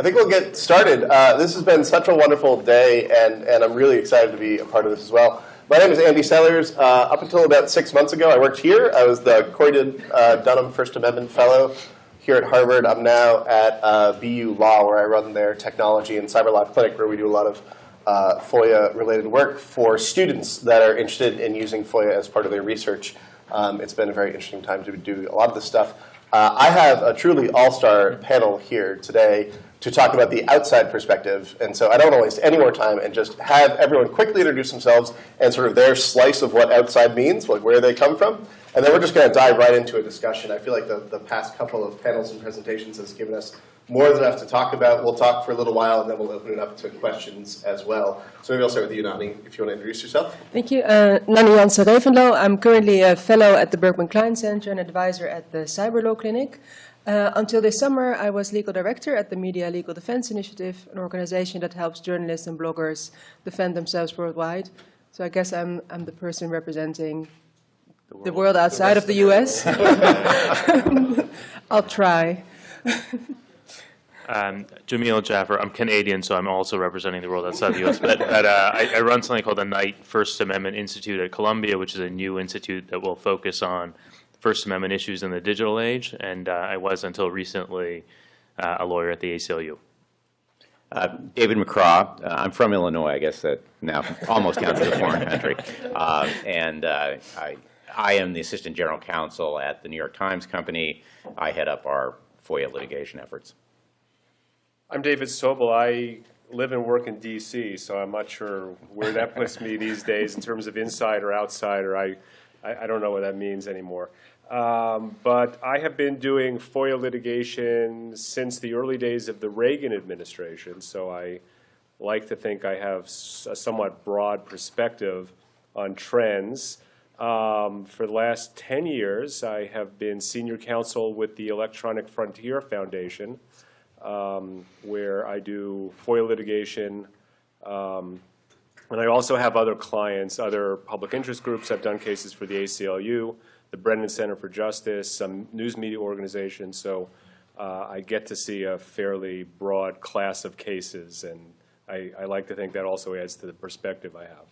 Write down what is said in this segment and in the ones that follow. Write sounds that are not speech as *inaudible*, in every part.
I think we'll get started. Uh, this has been such a wonderful day, and, and I'm really excited to be a part of this as well. My name is Andy Sellars. Uh, up until about six months ago, I worked here. I was the Corey uh, Dunham First Amendment Fellow here at Harvard. I'm now at uh, BU Law, where I run their technology and cyber law clinic, where we do a lot of uh, FOIA-related work for students that are interested in using FOIA as part of their research. Um, it's been a very interesting time to do a lot of this stuff. Uh, I have a truly all-star panel here today to talk about the outside perspective. And so I don't want to waste any more time and just have everyone quickly introduce themselves and sort of their slice of what outside means, like where they come from. And then we're just going to dive right into a discussion. I feel like the, the past couple of panels and presentations has given us more than enough to talk about. We'll talk for a little while, and then we'll open it up to questions as well. So maybe I'll start with you, Nani, if you want to introduce yourself. Thank you. Uh, Nani Jansen Reventlow. I'm currently a fellow at the Berkman Klein Center and advisor at the Cyber Law Clinic. Uh, until this summer, I was legal director at the Media Legal Defense Initiative, an organization that helps journalists and bloggers defend themselves worldwide. So I guess I'm, I'm the person representing the world, the world outside the of the US. *laughs* I'll try. *laughs* Um, Jameel Jaffer. I'm Canadian, so I'm also representing the world outside the U.S. But, but uh, I, I, run something called the Knight First Amendment Institute at Columbia, which is a new institute that will focus on First Amendment issues in the digital age. And uh, I was, until recently, uh, a lawyer at the ACLU. Uh, David McCraw. Uh, I'm from Illinois. I guess that now almost counts as a foreign country. Uh, and I, I am the assistant general counsel at the New York Times Company. I head up our FOIA litigation efforts. I'm David Sobel. I live and work in D.C., so I'm not sure where that puts me these days in terms of inside or outsider. I, I, I don't know what that means anymore. Um, but I have been doing FOIA litigation since the early days of the Reagan administration, so I like to think I have a somewhat broad perspective on trends. Um, for the last 10 years, I have been senior counsel with the Electronic Frontier Foundation, um, where I do FOIA litigation. Um, and I also have other clients, other public interest groups. I've done cases for the ACLU, the Brennan Center for Justice, some news media organizations. So uh, I get to see a fairly broad class of cases. And I, I like to think that also adds to the perspective I have.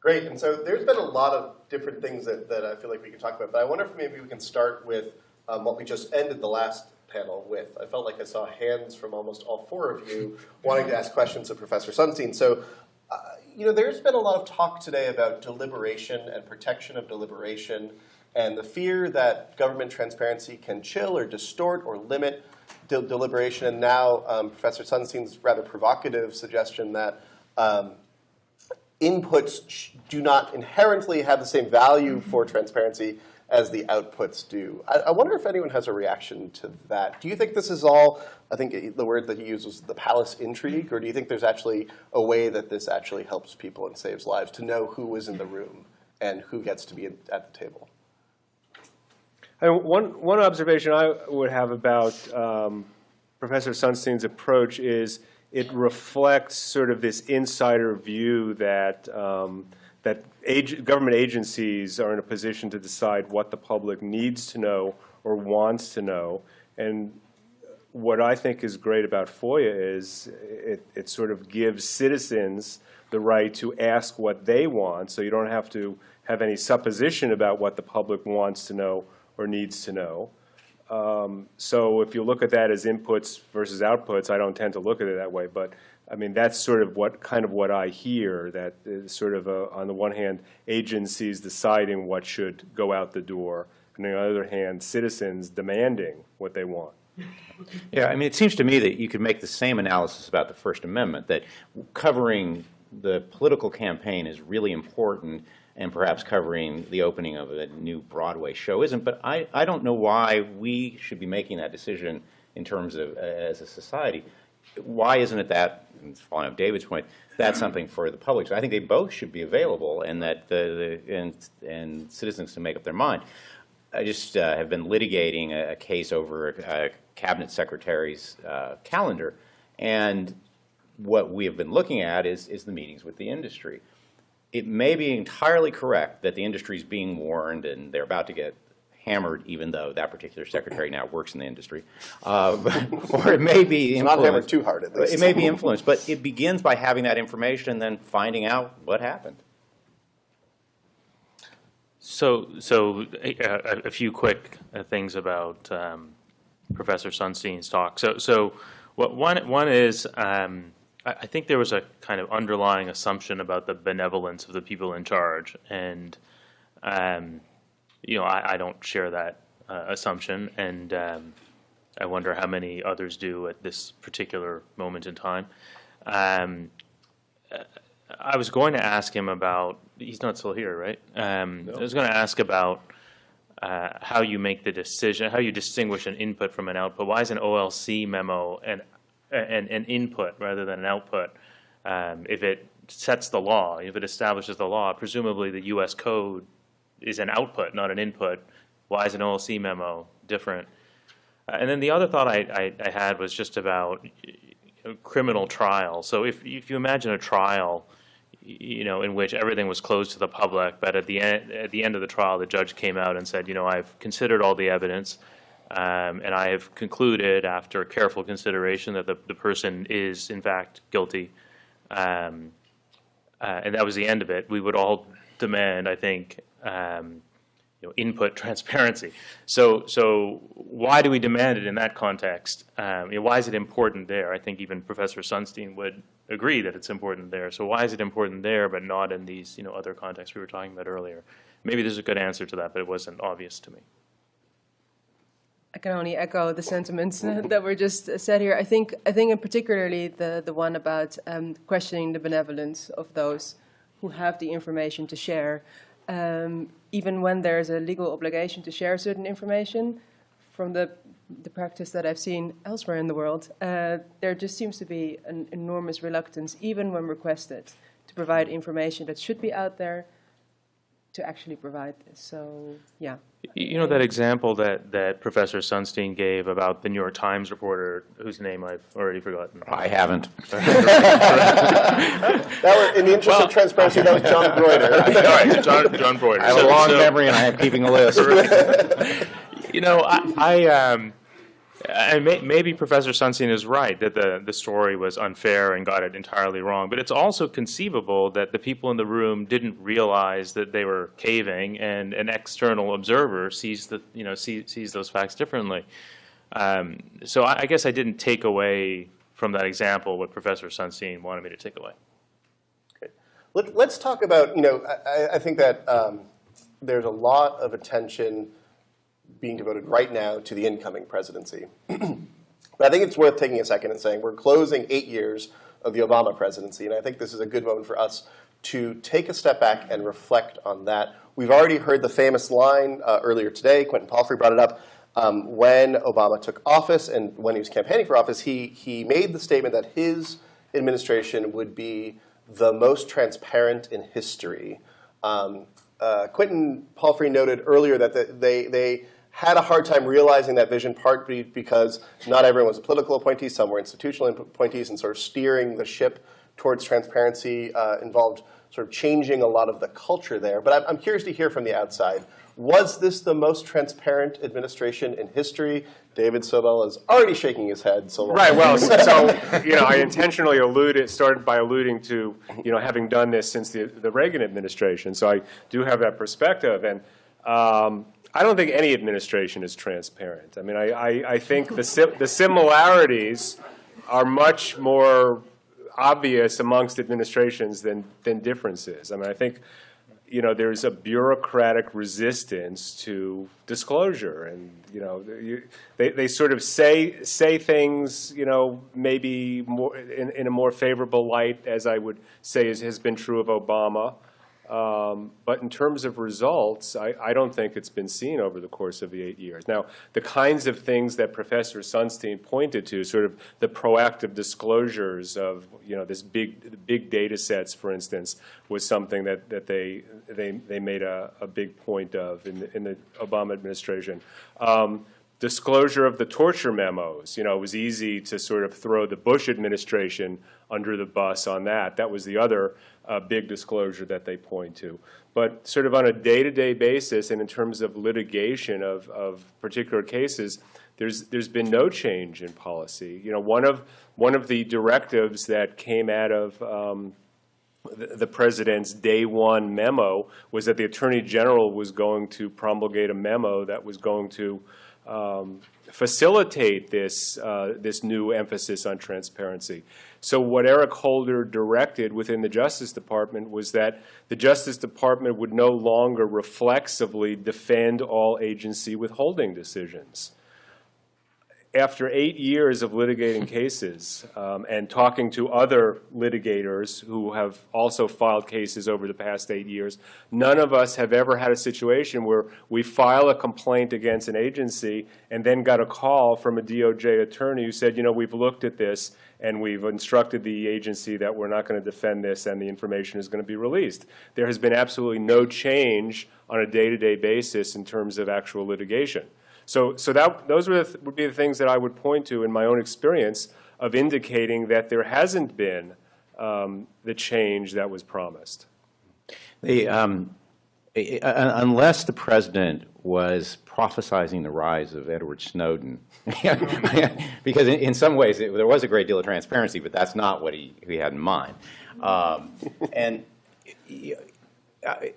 Great. And so there's been a lot of different things that, that I feel like we can talk about. But I wonder if maybe we can start with um, what we just ended the last panel with. I felt like I saw hands from almost all four of you wanting to ask questions of Professor Sunstein. So, uh, you know, there's been a lot of talk today about deliberation and protection of deliberation and the fear that government transparency can chill or distort or limit de deliberation. And now um, Professor Sunstein's rather provocative suggestion that um, inputs do not inherently have the same value for transparency as the outputs do. I, I, wonder if anyone has a reaction to that. Do you think this is all, I think the word that he used was the palace intrigue, or do you think there's actually a way that this actually helps people and saves lives to know who is in the room and who gets to be at the table? And one, one observation I would have about um, Professor Sunstein's approach is it reflects sort of this insider view that um, that ag government agencies are in a position to decide what the public needs to know or wants to know. And what I think is great about FOIA is it, it sort of gives citizens the right to ask what they want, so you don't have to have any supposition about what the public wants to know or needs to know. Um, so if you look at that as inputs versus outputs, I don't tend to look at it that way, but I mean, that's sort of what kind of what I hear, that sort of, a, on the one hand, agencies deciding what should go out the door, and on the other hand, citizens demanding what they want. Yeah, I mean, it seems to me that you could make the same analysis about the First Amendment, that covering the political campaign is really important and perhaps covering the opening of a new Broadway show isn't. But I, I don't know why we should be making that decision in terms of uh, as a society why isn't it that, and following up David's point, that's something for the public. So I think they both should be available and that the, the and, and citizens can make up their mind. I just uh, have been litigating a, a case over a, a, cabinet secretary's uh, calendar, and what we have been looking at is, is the meetings with the industry. It may be entirely correct that the industry is being warned and they're about to get hammered, even though that particular secretary now works in the industry. Uh, *laughs* Or it may be not hammered influenced. too hard, at least. It may be influenced, but it begins by having that information and then finding out what happened. So, so a, a- a few quick uh, things about um, Professor Sunstein's talk. So, so what one one is, um, I, I think there was a kind of underlying assumption about the benevolence of the people in charge, and um, you know, I, I don't share that uh, assumption, and um, I wonder how many others do at this particular moment in time. Um, I was going to ask him about, he's not still here, right? Um, I was going to ask about uh, how you make the decision, how you distinguish an input from an output. Why is an OLC memo an, an, an input rather than an output? Um, If it sets the law, if it establishes the law, presumably the US code is an output, not an input. Why is an OLC memo different? Uh, And then the other thought I, I, I had was just about criminal trial. So if, if you imagine a trial, you know, in which everything was closed to the public, but at the end, at the end of the trial, the judge came out and said, you know, I've considered all the evidence, um, and I have concluded after careful consideration that the, the person is in fact guilty. Um, uh, and that was the end of it. We would all demand, I think, um, you know, input *laughs* transparency. So, so why do we demand it in that context? Um, you know, why is it important there? I think even Professor Sunstein would agree that it's important there. So why is it important there, but not in these, you know, other contexts we were talking about earlier? Maybe there's a good answer to that, but it wasn't obvious to me. I can only echo the sentiments *laughs* that were just said here. I think, I think in particularly the, the one about um, questioning the benevolence of those who have the information to share. Um, even when there's a legal obligation to share certain information, from the, the practice that I've seen elsewhere in the world, uh, there just seems to be an enormous reluctance, even when requested, to provide information that should be out there, to actually provide this. So, yeah. You know that example that, that Professor Sunstein gave about the New York Times reporter whose name I've already forgotten. I haven't. *laughs* *laughs* That was, in the interest of transparency, that was John *laughs* All Broder. right, John, John Broder. I have a long so- memory and I am keeping a list. You know, I, I um, and may, maybe Professor Sunstein is right that the, the story was unfair and got it entirely wrong. But it's also conceivable that the people in the room didn't realize that they were caving, and an external observer sees the you know see, sees those facts differently. Um, so I, I guess I didn't take away from that example what Professor Sunstein wanted me to take away. Let, let's talk about, you know, I, I- I think that um, there's a lot of attention being devoted right now to the incoming presidency. *clears throat* but I think it's worth taking a second and saying we're closing eight years of the Obama presidency, and I think this is a good moment for us to take a step back and reflect on that. We've already heard the famous line uh, earlier today, Quentin Palfrey brought it up, um, when Obama took office and when he was campaigning for office, he, he made the statement that his administration would be the most transparent in history. Um, uh, Quentin Palfrey noted earlier that the, they, they had a hard time realizing that vision, partly because not everyone was a political appointee, some were institutional appointees, and sort of steering the ship towards transparency uh, involved sort of changing a lot of the culture there. But I'm, curious to hear from the outside. Was this the most transparent administration in history? David Sobel is already shaking his head. So Right, well, *laughs* so, so, you know, I intentionally alluded, started by alluding to, you know, having done this since the, the Reagan administration, so I do have that perspective, and um, I don't think any administration is transparent. I mean, I, I, I think the, sim- the similarities are much more obvious amongst administrations than, than differences. I mean, I think, you know, there's a bureaucratic resistance to disclosure, and you know, you, they they sort of say say things, you know, maybe more in, in a more favorable light, as I would say is, has been true of Obama. Um, but in terms of results, I, I don't think it's been seen over the course of the eight years. Now, the kinds of things that Professor Sunstein pointed to, sort of the proactive disclosures of, you know, this big, big data sets, for instance, was something that, that they, they, they made a, a big point of in the, in the Obama administration. Um, disclosure of the torture memos. You know, it was easy to sort of throw the Bush administration under the bus on that. That was the other uh, big disclosure that they point to. But sort of on a day-to-day basis and in terms of litigation of, of particular cases, there's, there's been no change in policy. You know, one of, one of the directives that came out of um, the president's day one memo was that the attorney general was going to promulgate a memo that was going to um, facilitate this, uh, this new emphasis on transparency. So what Eric Holder directed within the Justice Department was that the Justice Department would no longer reflexively defend all agency withholding decisions after eight years of litigating *laughs* cases um, and talking to other litigators who have also filed cases over the past eight years, none of us have ever had a situation where we file a complaint against an agency and then got a call from a DOJ attorney who said, you know, we've looked at this and we've instructed the agency that we're not going to defend this and the information is going to be released. There has been absolutely no change on a day-to-day basis in terms of actual litigation. So, so that, those the th- would be the things that I would point to in my own experience of indicating that there hasn't been um, the change that was promised. The, um, unless the president was prophesizing the rise of Edward Snowden, *laughs* because in, in some ways it, there was a great deal of transparency, but that's not what he, he had in mind. Um, and I,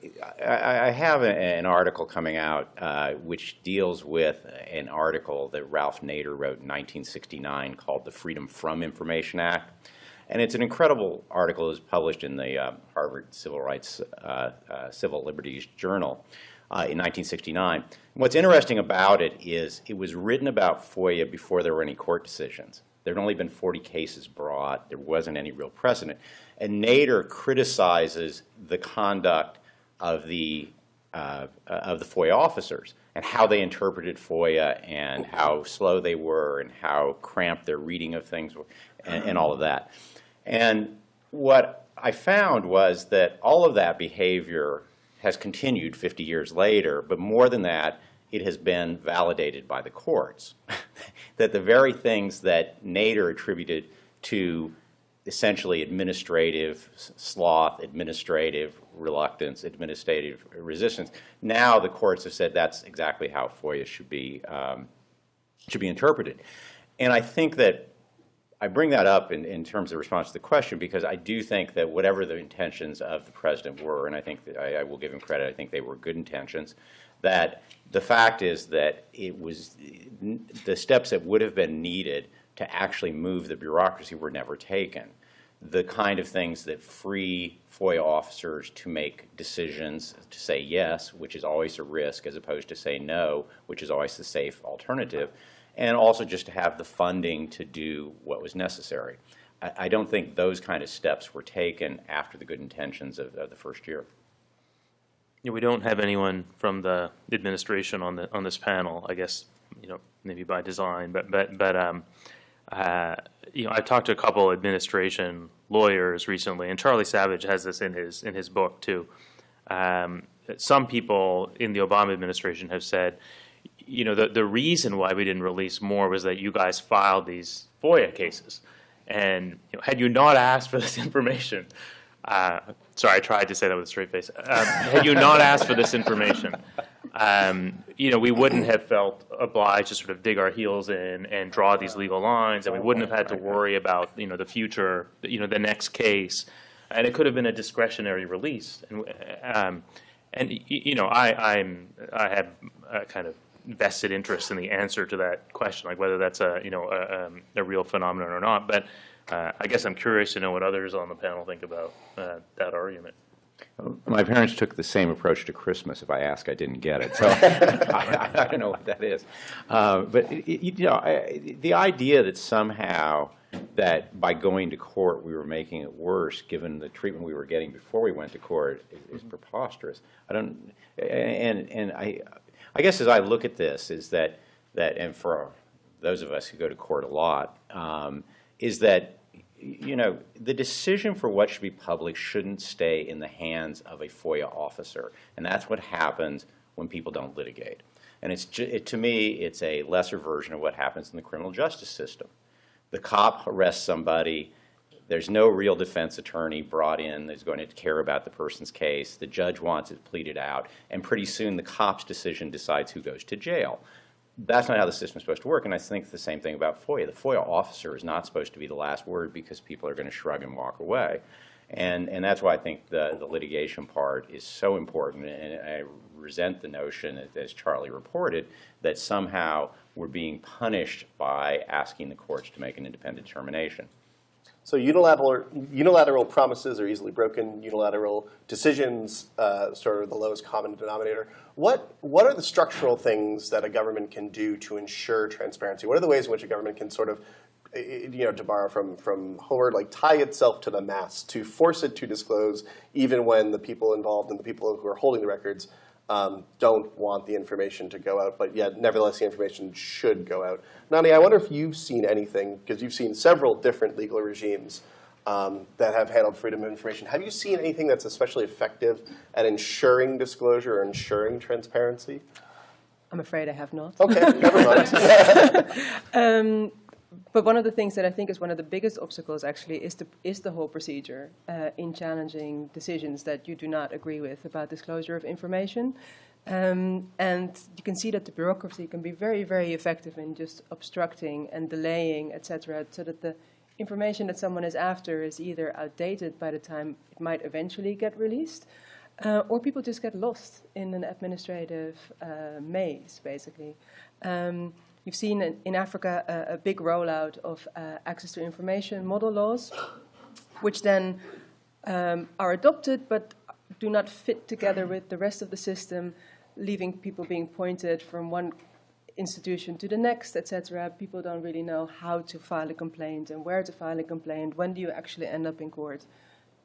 I have an article coming out uh, which deals with an article that Ralph Nader wrote in 1969 called the Freedom from Information Act. And it's an incredible article. It was published in the uh, Harvard Civil Rights, uh, uh, Civil Liberties Journal uh, in 1969. What's interesting about it is it was written about FOIA before there were any court decisions. There had only been 40 cases brought. There wasn't any real precedent. And Nader criticizes the conduct of the, uh, of the FOIA officers and how they interpreted FOIA and how slow they were and how cramped their reading of things were and, and all of that. And what I found was that all of that behavior has continued 50 years later, but more than that, it has been validated by the courts. *laughs* that the very things that Nader attributed to essentially administrative sloth, administrative reluctance, administrative resistance, now the courts have said that's exactly how FOIA should be, um, should be interpreted. And I think that I bring that up in, in terms of response to the question because I do think that whatever the intentions of the president were, and I think that I, I will give him credit, I think they were good intentions, that the fact is that it was the steps that would have been needed to actually move the bureaucracy were never taken. The kind of things that free FOIA officers to make decisions to say yes, which is always a risk, as opposed to say no, which is always the safe alternative, and also just to have the funding to do what was necessary. I, don't think those kind of steps were taken after the good intentions of, of the first year. Yeah, we don't have anyone from the administration on the, on this panel, I guess, you know, maybe by design, but, but, but, um, uh, you know, I've talked to a couple administration lawyers recently, and Charlie Savage has this in his, in his book too. Um, some people in the Obama administration have said, you know, the, the reason why we didn't release more was that you guys filed these FOIA cases. And you know, had you not asked for this *laughs* information, uh, sorry, I tried to say that with a straight face. Um, had you not asked for this information, um, you know, we wouldn't have felt obliged to sort of dig our heels in and draw these legal lines, and we wouldn't have had to worry about, you know, the future, you know, the next case. And it could have been a discretionary release. And, um, and you know, I, I'm, I have a kind of vested interest in the answer to that question, like whether that's a, you know, a, um, a real phenomenon or not. But uh, I guess I'm curious to know what others on the panel think about uh, that argument. My parents took the same approach to Christmas. If I ask, I didn't get it. So I, *laughs* *laughs* I don't know what that is. Uh, but it, you know, I, the idea that somehow that by going to court we were making it worse, given the treatment we were getting before we went to court, is, is preposterous. I don't. And and I, I guess as I look at this, is that that and for those of us who go to court a lot, um, is that you know, the decision for what should be public shouldn't stay in the hands of a FOIA officer. And that's what happens when people don't litigate. And it's, it, to me, it's a lesser version of what happens in the criminal justice system. The cop arrests somebody, There's no real defense attorney brought in that's going to care about the person's case. The judge wants it pleaded out, and pretty soon the cop's decision decides who goes to jail. That's not how the system's supposed to work, and I think the same thing about FOIA. The FOIA officer is not supposed to be the last word because people are going to shrug and walk away. And, and that's why I think the, the litigation part is so important, and I resent the notion, as Charlie reported, that somehow we're being punished by asking the courts to make an independent determination. So unilateral, unilateral promises are easily broken. Unilateral decisions, uh, sort of the lowest common denominator. What what are the structural things that a government can do to ensure transparency? What are the ways in which a government can sort of, you know, to borrow from from Howard, like tie itself to the mass to force it to disclose, even when the people involved and the people who are holding the records um, don't want the information to go out, but yet nevertheless the information should go out. Nani, I wonder if you've seen anything, because you've seen several different legal regimes um, that have handled freedom of information. Have you seen anything that's especially effective at ensuring disclosure or ensuring transparency? I'm afraid I have not. Okay, never mind. *laughs* But one of the things that I think is one of the biggest obstacles actually is the, is the whole procedure uh, in challenging decisions that you do not agree with about disclosure of information. Um, and you can see that the bureaucracy can be very, very effective in just obstructing and delaying, et cetera, so that the information that someone is after is either outdated by the time it might eventually get released, uh, or people just get lost in an administrative uh, maze, basically. Um, You've seen in, in Africa a, a, big rollout of uh, access to information model laws, which then um, are adopted but do not fit together with the rest of the system, leaving people being pointed from one institution to the next, etc. People don't really know how to file a complaint and where to file a complaint. When do you actually end up in court?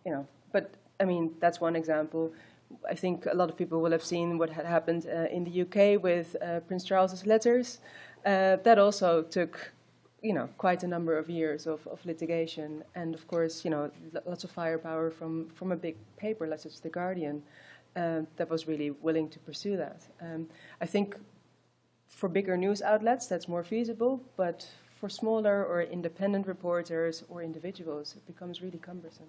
You know, but I mean that's one example. I think a lot of people will have seen what had happened uh, in the UK with uh, Prince Charles's letters. Uh, that also took, you know, quite a number of years of, of litigation, and of course, you know, lots of firepower from from a big paper, such as the Guardian, uh, that was really willing to pursue that. Um, I think for bigger news outlets, that's more feasible, but for smaller or independent reporters or individuals, it becomes really cumbersome.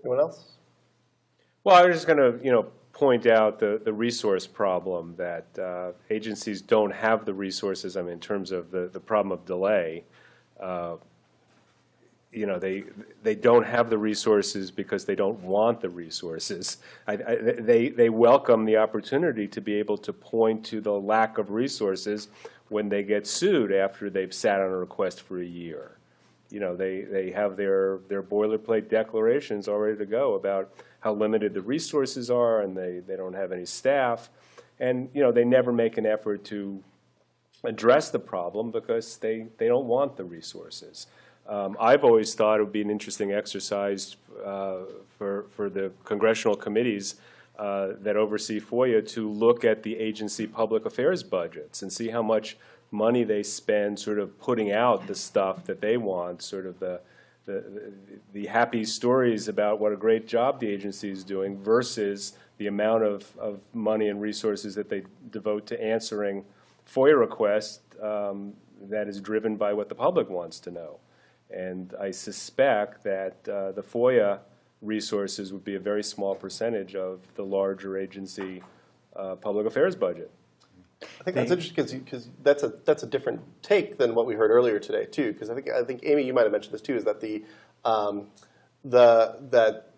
Anyone else? Well, I was just going to, you know, point out the, the resource problem that uh, agencies don't have the resources, I mean, in terms of the, the problem of delay. Uh, you know, they, they don't have the resources because they don't want the resources. I, I, they, they welcome the opportunity to be able to point to the lack of resources when they get sued after they've sat on a request for a year. You know, they, they have their, their boilerplate declarations all ready to go about how limited the resources are and they, they don't have any staff. And, you know, they never make an effort to address the problem because they, they don't want the resources. Um, I've always thought it would be an interesting exercise uh, for, for the congressional committees uh, that oversee FOIA to look at the agency public affairs budgets and see how much money they spend sort of putting out the stuff that they want, sort of the, the, the happy stories about what a great job the agency is doing versus the amount of, of money and resources that they devote to answering FOIA requests um, that is driven by what the public wants to know. And I suspect that uh, the FOIA resources would be a very small percentage of the larger agency uh, public affairs budget. I think that's interesting because that's a that's a different take than what we heard earlier today too. Because I think I think Amy, you might have mentioned this too, is that the um, the that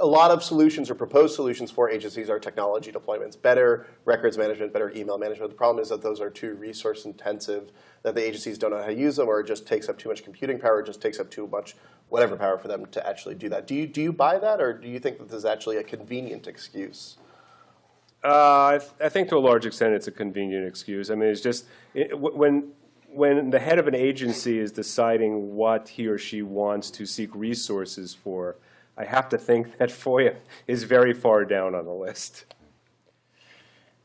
a lot of solutions or proposed solutions for agencies are technology deployments, better records management, better email management. The problem is that those are too resource intensive, that the agencies don't know how to use them, or it just takes up too much computing power, it just takes up too much whatever power for them to actually do that. Do you do you buy that, or do you think that this is actually a convenient excuse? Uh, I, th I, think to a large extent it's a convenient excuse. I mean, it's just it, when when the head of an agency is deciding what he or she wants to seek resources for, I have to think that *laughs* FOIA is very far down on the list.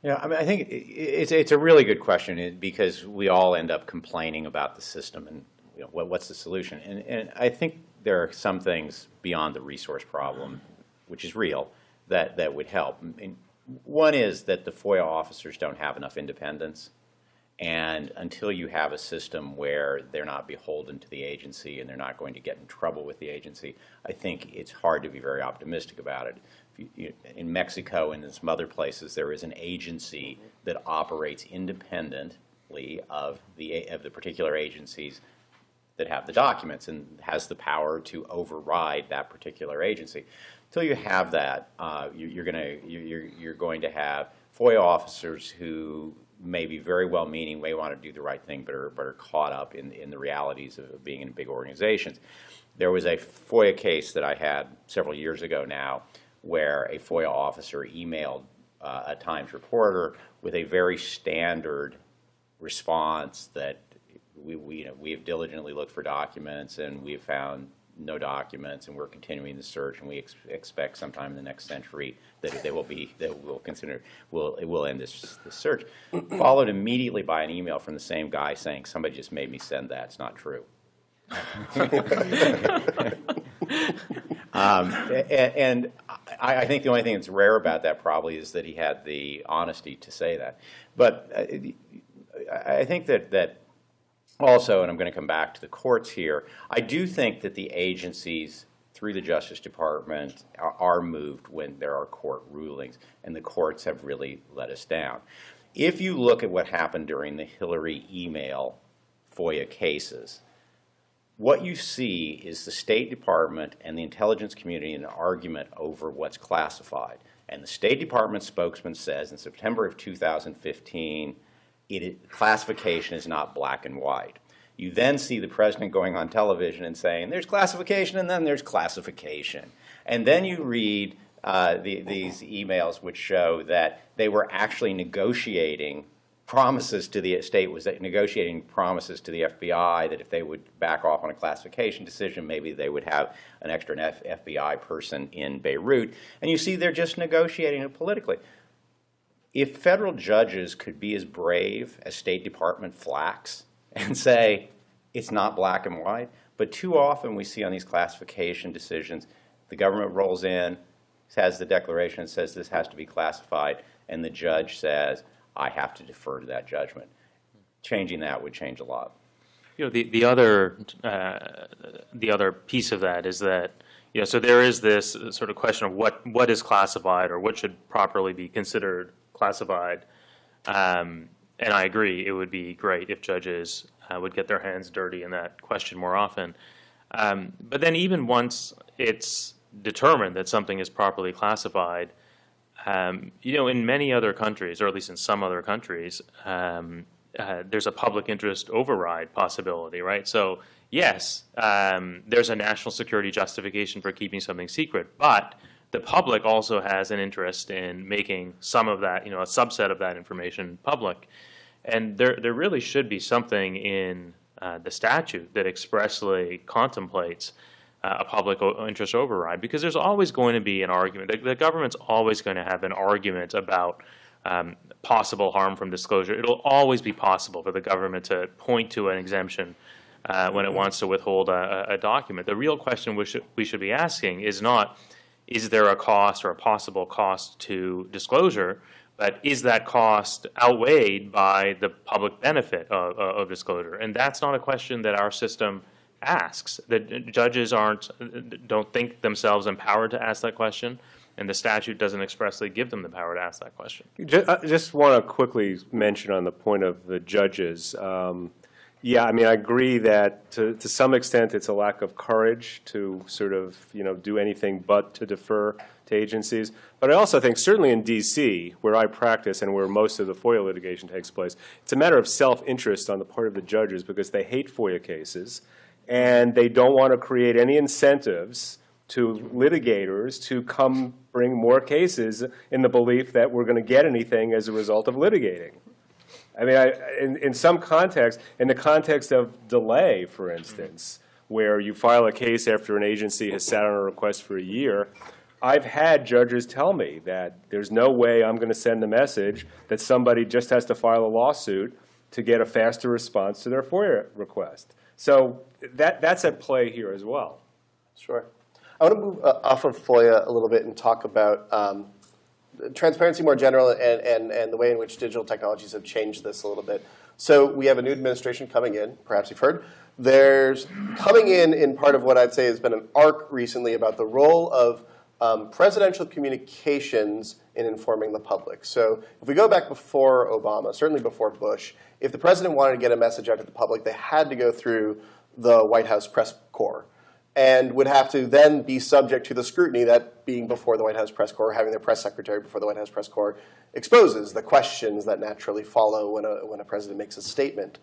Yeah, I mean, I think it's it's a really good question because we all end up complaining about the system and you know, what, what's the solution. And, and I think there are some things beyond the resource problem, which is real, that that would help. Mean, one is that the FOIA officers don't have enough independence. And until you have a system where they're not beholden to the agency and they're not going to get in trouble with the agency, I think it's hard to be very optimistic about it. You- you- In Mexico and in some other places, there is an agency that operates independently of the, of the particular agencies that have the documents and has the power to override that particular agency. Until you have that, uh, you- you're going to, you're, you're going to have FOIA officers who may be very well-meaning, may want to do the right thing, but are, but are caught up in, in the realities of being in big organizations. There was a FOIA case that I had several years ago now where a FOIA officer emailed uh, a Times reporter with a very standard response that we, we, you know, we have diligently looked for documents and we have found no documents and we're continuing the search and we ex- expect sometime in the next century that they will be, that we'll consider, will, it will end this, this search. *clears throat* Followed immediately by an email from the same guy saying, somebody just made me send that, it's not true. *laughs* Um, a- And I, I think the only thing that's rare about that probably is that he had the honesty to say that. But uh, I I think that, that also, and I'm going to come back to the courts here, I do think that the agencies through the Justice Department are, moved when there are court rulings, and the courts have really let us down. If you look at what happened during the Hillary email FOIA cases, what you see is the State Department and the intelligence community in an argument over what's classified. And the State Department spokesman says in September of 2015, it, classification is not black and white. You then see the president going on television and saying, there's classification and then there's classification. And then you read uh, the, these emails which show that they were actually negotiating promises to the state was negotiating promises to the FBI that if they would back off on a classification decision, maybe they would have an extra FBI person in Beirut. And you see they're just negotiating it politically. If federal judges could be as brave as State Department flacks and say it's not black and white, but too often we see on these classification decisions, the government rolls in, has the declaration says this has to be classified, and the judge says, I have to defer to that judgment. Changing that would change a lot. You know, the, the other, uh, the other piece of that is that, you know, so there is this sort of question of what, what is classified or what should properly be considered classified. Um, and I agree, it would be great if judges uh, would get their hands dirty in that question more often. Um, but then even once it's determined that something is properly classified, um, you know, in many other countries, or at least in some other countries, um, uh, there's a public interest override possibility, right? So yes, um, there's a national security justification for keeping something secret, but the public also has an interest in making some of that, you know, a subset of that information public. And there, there really should be something in uh, the statute that expressly contemplates uh, a public interest override, because there's always going to be an argument. The, the government's always going to have an argument about um, possible harm from disclosure. It'll always be possible for the government to point to an exemption uh, when it wants to withhold a, a document. The real question we we should be asking is not, is there a cost or a possible cost to disclosure, but is that cost outweighed by the public benefit of, of disclosure? And that's not a question that our system asks. The judges aren't, don't think themselves empowered to ask that question, and the statute doesn't expressly give them the power to ask that question. Ju- I Just want to quickly mention on the point of the judges. um, Yeah, I mean, I agree that to, to some extent, it's a lack of courage to sort of, you know, do anything but to defer to agencies. But I also think certainly in DC, where I practice and where most of the FOIA litigation takes place, it's a matter of self-interest on the part of the judges because they hate FOIA cases and they don't want to create any incentives to litigators to come bring more cases in the belief that we're going to get anything as a result of litigating. I mean, I, in, in some context, in the context of delay, for instance, where you file a case after an agency has sat on a request for a year, I've had judges tell me that there's no way I'm going to send a message that somebody just has to file a lawsuit to get a faster response to their FOIA request. So that, that's at play here as well. Sure. I want to move uh, off of FOIA a little bit and talk about um, transparency more general and, and, and the way in which digital technologies have changed this a little bit. So we have a new administration coming in, perhaps you've heard. There's coming in in part of what I'd say has been an arc recently about the role of um, presidential communications in informing the public. So if we go back before Obama, certainly before Bush, if the president wanted to get a message out to the public, they had to go through the White House press corps and would have to then be subject to the scrutiny that being before the White House press corps, having their press secretary before the White House press corps exposes the questions that naturally follow when a, when a president makes a statement.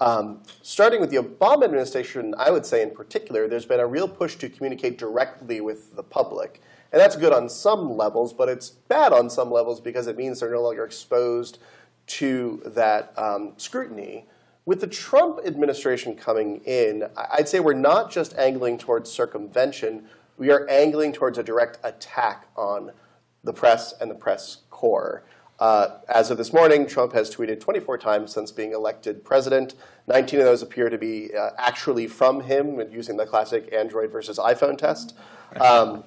Um, starting with the Obama administration, I would say in particular, there's been a real push to communicate directly with the public. And that's good on some levels, but it's bad on some levels because it means they're no longer exposed to that um, scrutiny. With the Trump administration coming in, I'd say we're not just angling towards circumvention, we are angling towards a direct attack on the press and the press corps. Uh, as of this morning, Trump has tweeted 24 times since being elected president. 19 of those appear to be uh, actually from him, using the classic Android versus iPhone test. Um,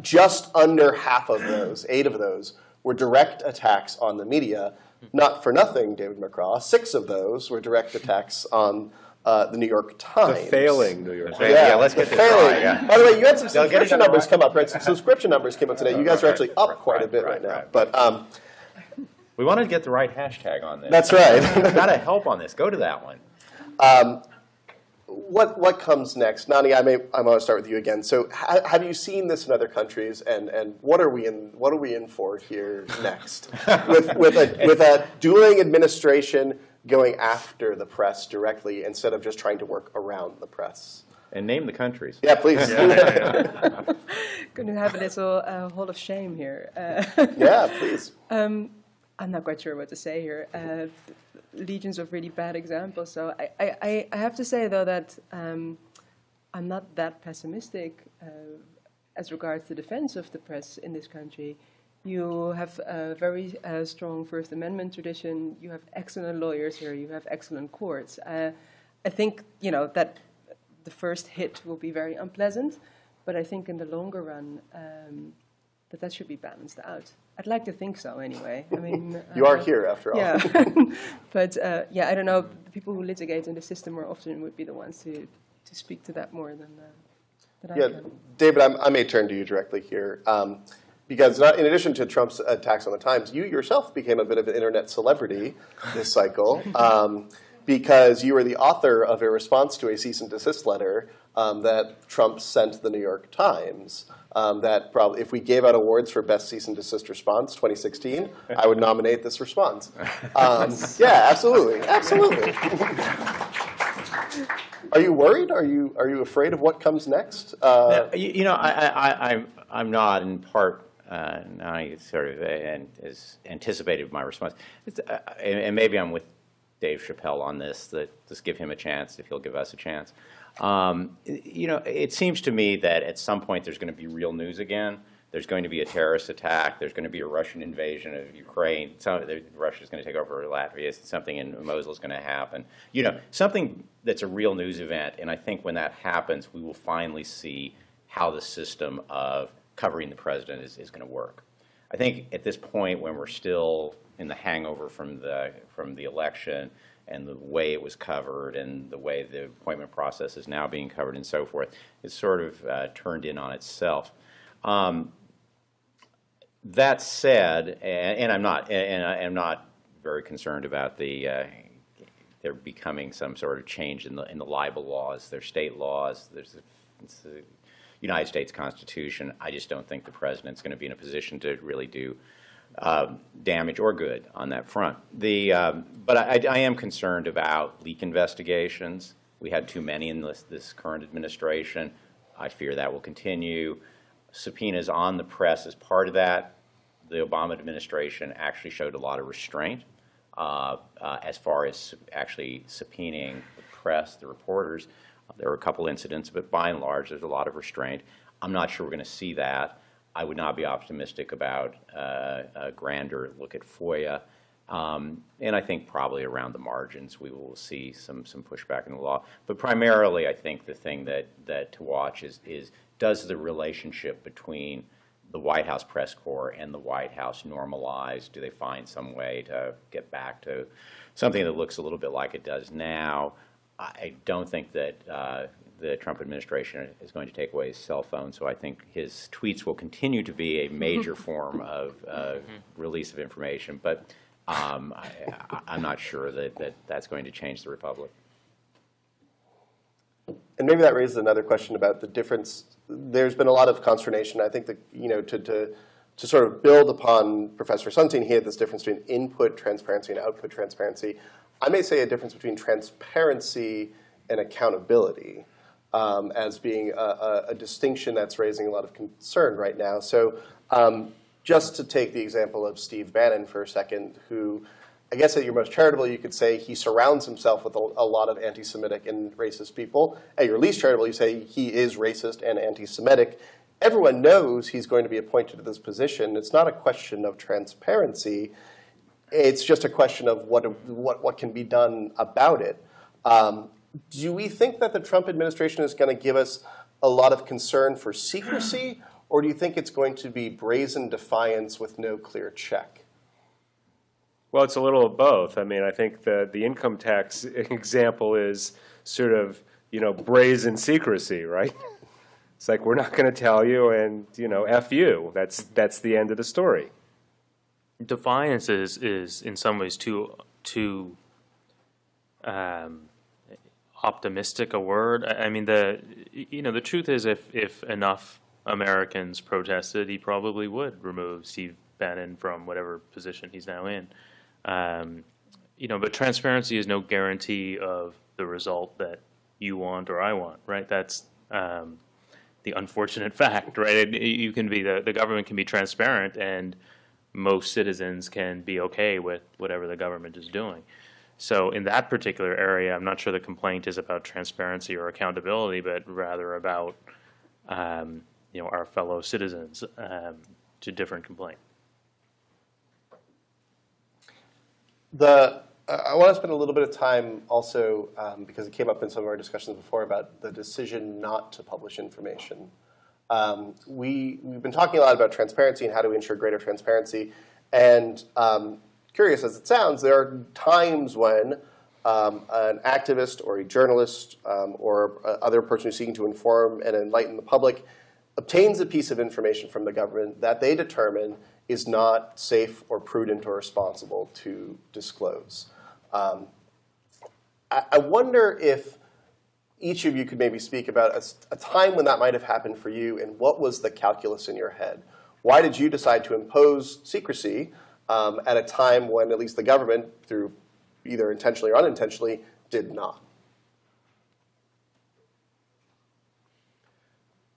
just under half of those, eight of those, were direct attacks on the media. Not for nothing, David McCraw. Six of those were direct attacks on uh, the New York Times. The Times. failing New York. Yeah, yeah, let's the get this failing. right, yeah. By the way, you had some They'll subscription numbers right. come up, right? Some subscription numbers came up today. You guys are actually up Right, quite a bit right, right, now. right. But um, We wanted to get the right hashtag on this. that's right. *laughs* Got to help on this. Go to that one. What what comes next, Nani? I may I want to start with you again. So, ha have you seen this in other countries, and and what are we in what are we in for here next *laughs* with with a with a dueling administration going after the press directly instead of just trying to work around the press? And name the countries. Yeah, please. Yeah, *laughs* Going to have a little uh, hall of shame here. Uh, please. *laughs* I'm not quite sure what to say here. Uh, legions of really bad examples. So I, I, I- have to say, though, that um, I'm not that pessimistic uh, as regards the defense of the press in this country. You have a very uh, strong First Amendment tradition. You have excellent lawyers here. You have excellent courts. Uh, I think, you know, that the first hit will be very unpleasant, but I think in the longer run, um, that that should be balanced out. I'd like to think so, anyway. I mean, *laughs* You are uh, here after all. yeah, *laughs* *laughs* but uh, yeah, I don't know. The people who litigate in the system more often would be the ones to, to speak to that more than, uh, I Yeah, can. David, I'm, I may turn to you directly here. Um, because not, in addition to Trump's attacks on the Times, you yourself became a bit of an internet celebrity this cycle um, because you were the author of a response to a cease and desist letter um, that Trump sent the New York Times. Um, that probably, if we gave out awards for best cease and desist response 2016, I would nominate this response. Um, *laughs* yeah, absolutely, absolutely. Are you worried? Are you are you afraid of what comes next? Uh, Now, You you know, I, I, I- I'm, I'm not in part, uh, now I sort of, uh, and is anticipated my response. It's, uh, And and maybe I'm with Dave Chappelle on this, that just give him a chance if he'll give us a chance. Um, You know, it seems to me that at some point there's going to be real news again. There's going to be a terrorist attack. There's going to be a Russian invasion of Ukraine. Some, Russia's going to take over Latvia. Something in Mosul is going to happen. You know, something that's a real news event. And I think when that happens, we will finally see how the system of covering the president is, is going to work. I think at this point, when we're still in the hangover from the from the election and the way it was covered and the way the appointment process is now being covered and so forth, it's sort of uh, turned in on itself. Um, that said, and, and I'm not, and I am not very concerned about the uh, there becoming some sort of change in the in the libel laws. There's state laws. There's the United States Constitution. I just don't think the president's going to be in a position to really do um, damage or good on that front. The um, but I, I am concerned about leak investigations. We had too many in this this current administration. I fear that will continue. Subpoenas on the press as part of that. The Obama administration actually showed a lot of restraint uh, uh, as far as actually subpoenaing the press, the reporters. There were a couple incidents, but by and large, there's a lot of restraint. I'm not sure we're going to see that. I would not be optimistic about uh, a grander look at FOIA. Um, and I think probably around the margins, we will see some, some pushback in the law. But primarily, I think the thing that, that to watch is, is does the relationship between the White House press corps and the White House normalize? Do they find some way to get back to something that looks a little bit like it does now? I don't think that uh, the Trump administration is going to take away his cell phone, so I think his tweets will continue to be a major *laughs* form of uh, release of information. But um, I, I- I'm not sure that, that that's going to change the republic. And maybe that raises another question about the difference. There's been a lot of consternation. I think that, you know, to, to, to sort of build upon Professor Sunstein, he had this difference between input transparency and output transparency. I may say a difference between transparency and accountability um, as being a, a, a distinction that's raising a lot of concern right now. So um, just to take the example of Steve Bannon for a second, who I guess at your most charitable, you could say he surrounds himself with a, a lot of anti-Semitic and racist people. At your least charitable, you say he is racist and anti-Semitic. Everyone knows he's going to be appointed to this position. It's not a question of transparency. It's just a question of what, what, what can be done about it. Um, do we think that the Trump administration is going to give us a lot of concern for secrecy, or do you think it's going to be brazen defiance with no clear check? Well, it's a little of both. I mean, I think the, the income tax *laughs* example is sort of, you know, brazen secrecy, right? *laughs* It's like, we're not going to tell you, and, you know, F you. That's, that's the end of the story. Defiance is, is in some ways too, too um, optimistic a word. I, I mean, the, you know, the truth is if, if enough Americans protested, he probably would remove Steve Bannon from whatever position he's now in. Um, you know, but transparency is no guarantee of the result that you want or I want, right? That's um, the unfortunate *laughs* fact, right? You can be the, the government can be transparent, and most citizens can be okay with whatever the government is doing. So in that particular area, I'm not sure the complaint is about transparency or accountability, but rather about um, you know our fellow citizens. Um, a different complaint. The, I want to spend a little bit of time also, um, because it came up in some of our discussions before, about the decision not to publish information. Um, we, we've been talking a lot about transparency and how do we ensure greater transparency. And um, curious as it sounds, there are times when um, an activist or a journalist um, or a other person who's seeking to inform and enlighten the public obtains a piece of information from the government that they determine is not safe or prudent or responsible to disclose. Um, I, I wonder if each of you could maybe speak about a time when that might have happened for you and what was the calculus in your head? Why did you decide to impose secrecy um, at a time when at least the government, through either intentionally or unintentionally, did not?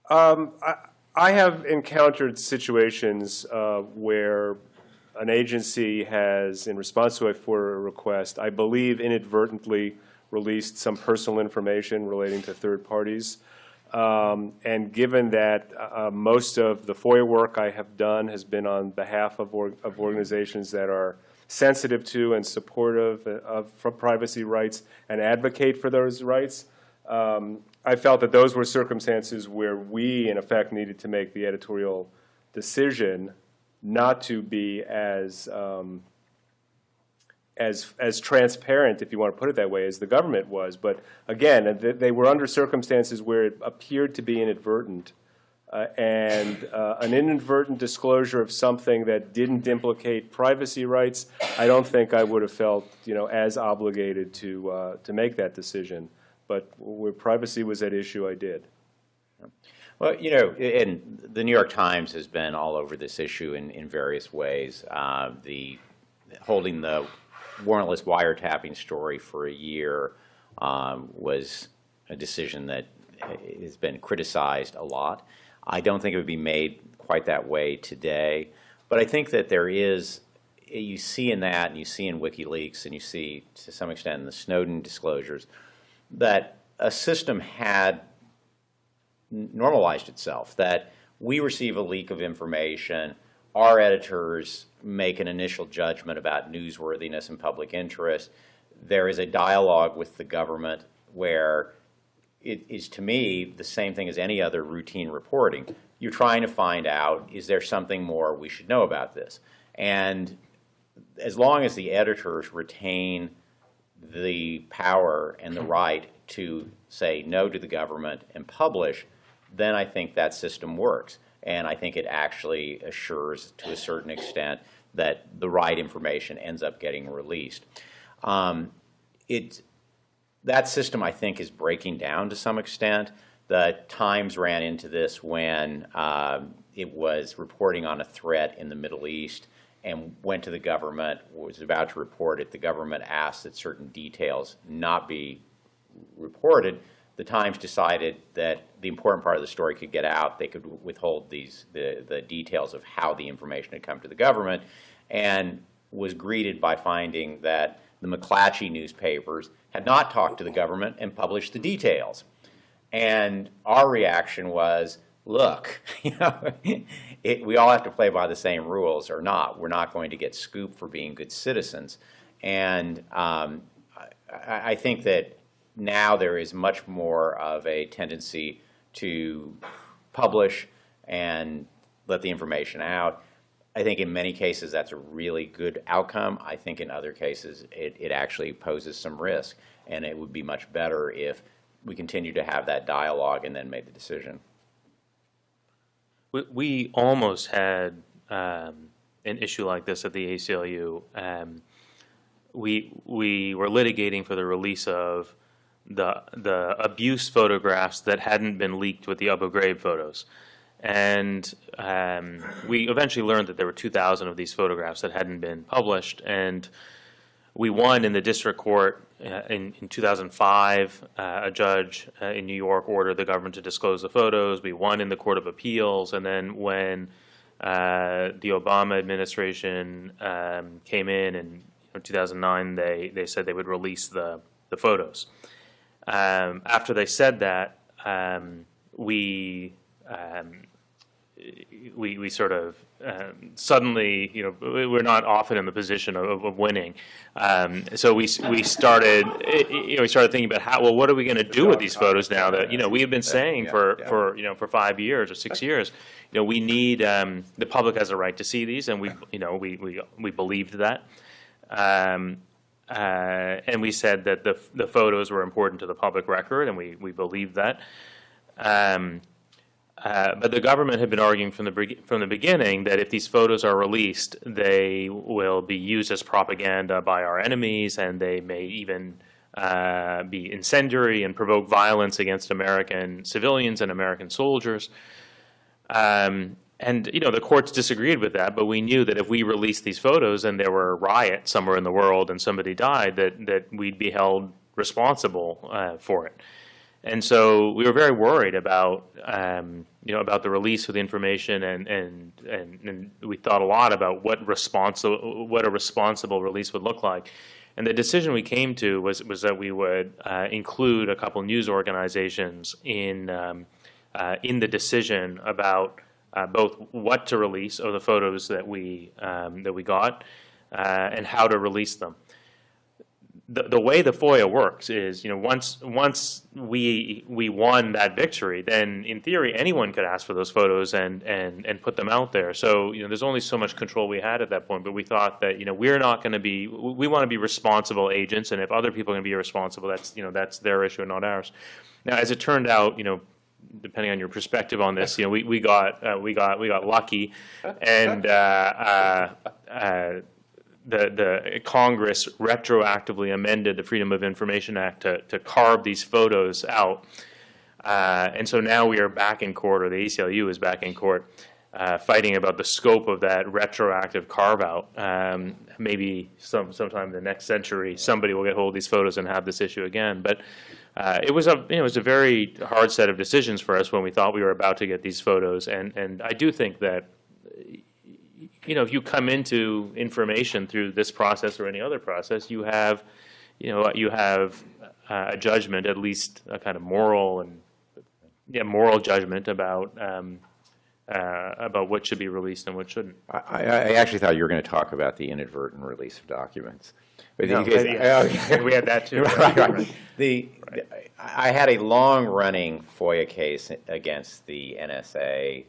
Um, I, I have encountered situations uh, where an agency has, in response to a FOIA request, I believe inadvertently released some personal information relating to third parties. Um, and given that uh, most of the FOIA work I have done has been on behalf of, org- of organizations that are sensitive to and supportive of, for privacy rights and advocate for those rights, um, I felt that those were circumstances where we, in effect, needed to make the editorial decision not to be as um, as as transparent, if you want to put it that way, as the government was. But again, th- they were under circumstances where it appeared to be inadvertent, uh, and uh, an inadvertent disclosure of something that didn't implicate privacy rights. I don't think I would have felt, you know, as obligated to uh, to make that decision. But where privacy was at issue, I did. Well, you know, and the New York Times has been all over this issue in, in various ways. Uh, the holding the warrantless wiretapping story for a year um, was a decision that has been criticized a lot. I don't think it would be made quite that way today, but I think that there is. You see in that, and you see in WikiLeaks, and you see to some extent in the Snowden disclosures, that a system had normalized itself, that we receive a leak of information, our editors make an initial judgment about newsworthiness and public interest. There is a dialogue with the government where it is, to me, the same thing as any other routine reporting. you're trying to find out, is there something more we should know about this? And as long as the editors retain the power and the right to say no to the government and publish, then I think that system works. And I think it actually assures, to a certain extent, that the right information ends up getting released. Um, it, that system, I think, is breaking down to some extent. The Times ran into this when um, it was reporting on a threat in the Middle East and went to the government, was about to report it. The government asked that certain details not be reported. The Times decided that the important part of the story could get out. They could withhold these the, the details of how the information had come to the government, and was greeted by finding that the McClatchy newspapers had not talked to the government and published the details. And our reaction was, look, *laughs* you know, it, we all have to play by the same rules or not. We're not going to get scooped for being good citizens. And um, I, I think that now there is much more of a tendency to publish and let the information out. I think in many cases that's a really good outcome. I think in other cases it, it actually poses some risk. And it would be much better if we continue to have that dialogue and then made the decision. We, we almost had um, an issue like this at the ACLU. Um, we we were litigating for the release of the the abuse photographs that hadn't been leaked with the Abu Ghraib photos, and um, we eventually learned that there were 2,000 of these photographs that hadn't been published, and we won in the district court uh, in, in 2005. Uh, a judge uh, in New York ordered the government to disclose the photos. We won in the Court of Appeals, and then when uh, the Obama administration um, came in in you know, 2009, they they said they would release the the photos. Um, after they said that, um, we um, we, we sort of um, suddenly, you know, we're not often in the position of, of winning. Um, so we, we started, you know, we started thinking about how, well, what are we going to do with these photos now that, you know, we have been saying for, for, you know, for five years or six years, you know, we need, um, the public has a right to see these and we, you know, we, we, we believed that. Uh, and we said that the, the photos were important to the public record and we, we believed that. Um, uh, but the government had been arguing from the from the beginning that if these photos are released, they will be used as propaganda by our enemies, and they may even uh, be incendiary and provoke violence against American civilians and American soldiers. Um, and you know the courts disagreed with that, but we knew that if we released these photos and there were a riot somewhere in the world and somebody died, that that we'd be held responsible uh, for it. And so we were very worried about, um, you know, about the release of the information, and, and and and we thought a lot about what responsible, what a responsible release would look like. And the decision we came to was was that we would uh, include a couple news organizations in um, uh, in the decision about uh, both what to release of the photos that we um, that we got uh, and how to release them the, the way the FOIA works is, you know, once once we we won that victory, then in theory anyone could ask for those photos and and and put them out there. So you know, there's only so much control we had at that point. But we thought that you know we're not going to be we want to be responsible agents, and if other people are going to be irresponsible, that's you know that's their issue and not ours. Now, as it turned out, you know, depending on your perspective on this, *laughs* you know, we we got uh, we got we got lucky, *laughs* and. Uh, uh, uh the, the Congress retroactively amended the Freedom of Information Act to, to carve these photos out. Uh, and so now we are back in court, or the ACLU is back in court, uh, fighting about the scope of that retroactive carve-out. Um, maybe some, sometime in the next century, somebody will get hold of these photos and have this issue again. But uh, it was a you know, it was a very hard set of decisions for us when we thought we were about to get these photos, and and I do think that you know, if you come into information through this process or any other process, you have, you know, you have uh, a judgment, at least a kind of moral and yeah, moral judgment about um, uh, about what should be released and what shouldn't. I, I actually thought you were going to talk about the inadvertent release of documents. But no, guys, yeah. we had that too. *laughs* right, right. The, right. I had a long-running FOIA case against the NSA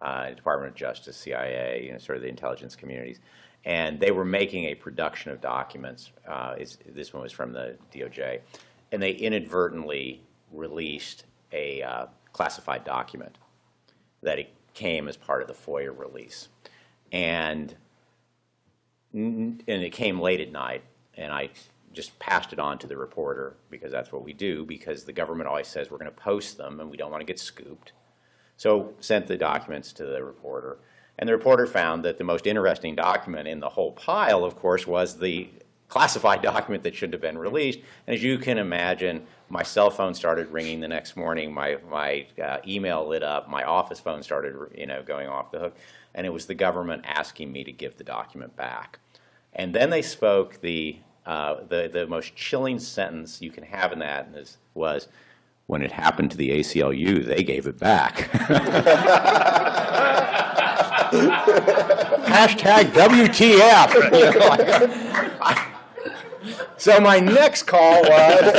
uh, Department of Justice, CIA, you know, sort of the intelligence communities. And they were making a production of documents. Uh, is, this one was from the DOJ. And they inadvertently released a uh, classified document that it came as part of the FOIA release. And and it came late at night, and I just passed it on to the reporter because that's what we do, because the government always says we're going to post them and we don't want to get scooped. So sent the documents to the reporter, and the reporter found that the most interesting document in the whole pile, of course, was the classified document that shouldn't have been released. And as you can imagine, my cell phone started ringing the next morning, my, my uh, email lit up, my office phone started, you know, going off the hook, and it was the government asking me to give the document back. And then they spoke the, uh, the, the most chilling sentence you can have in that is, was, when it happened to the ACLU, they gave it back. *laughs* *laughs* Hashtag WTF. *laughs* You know, like, I- so my next call was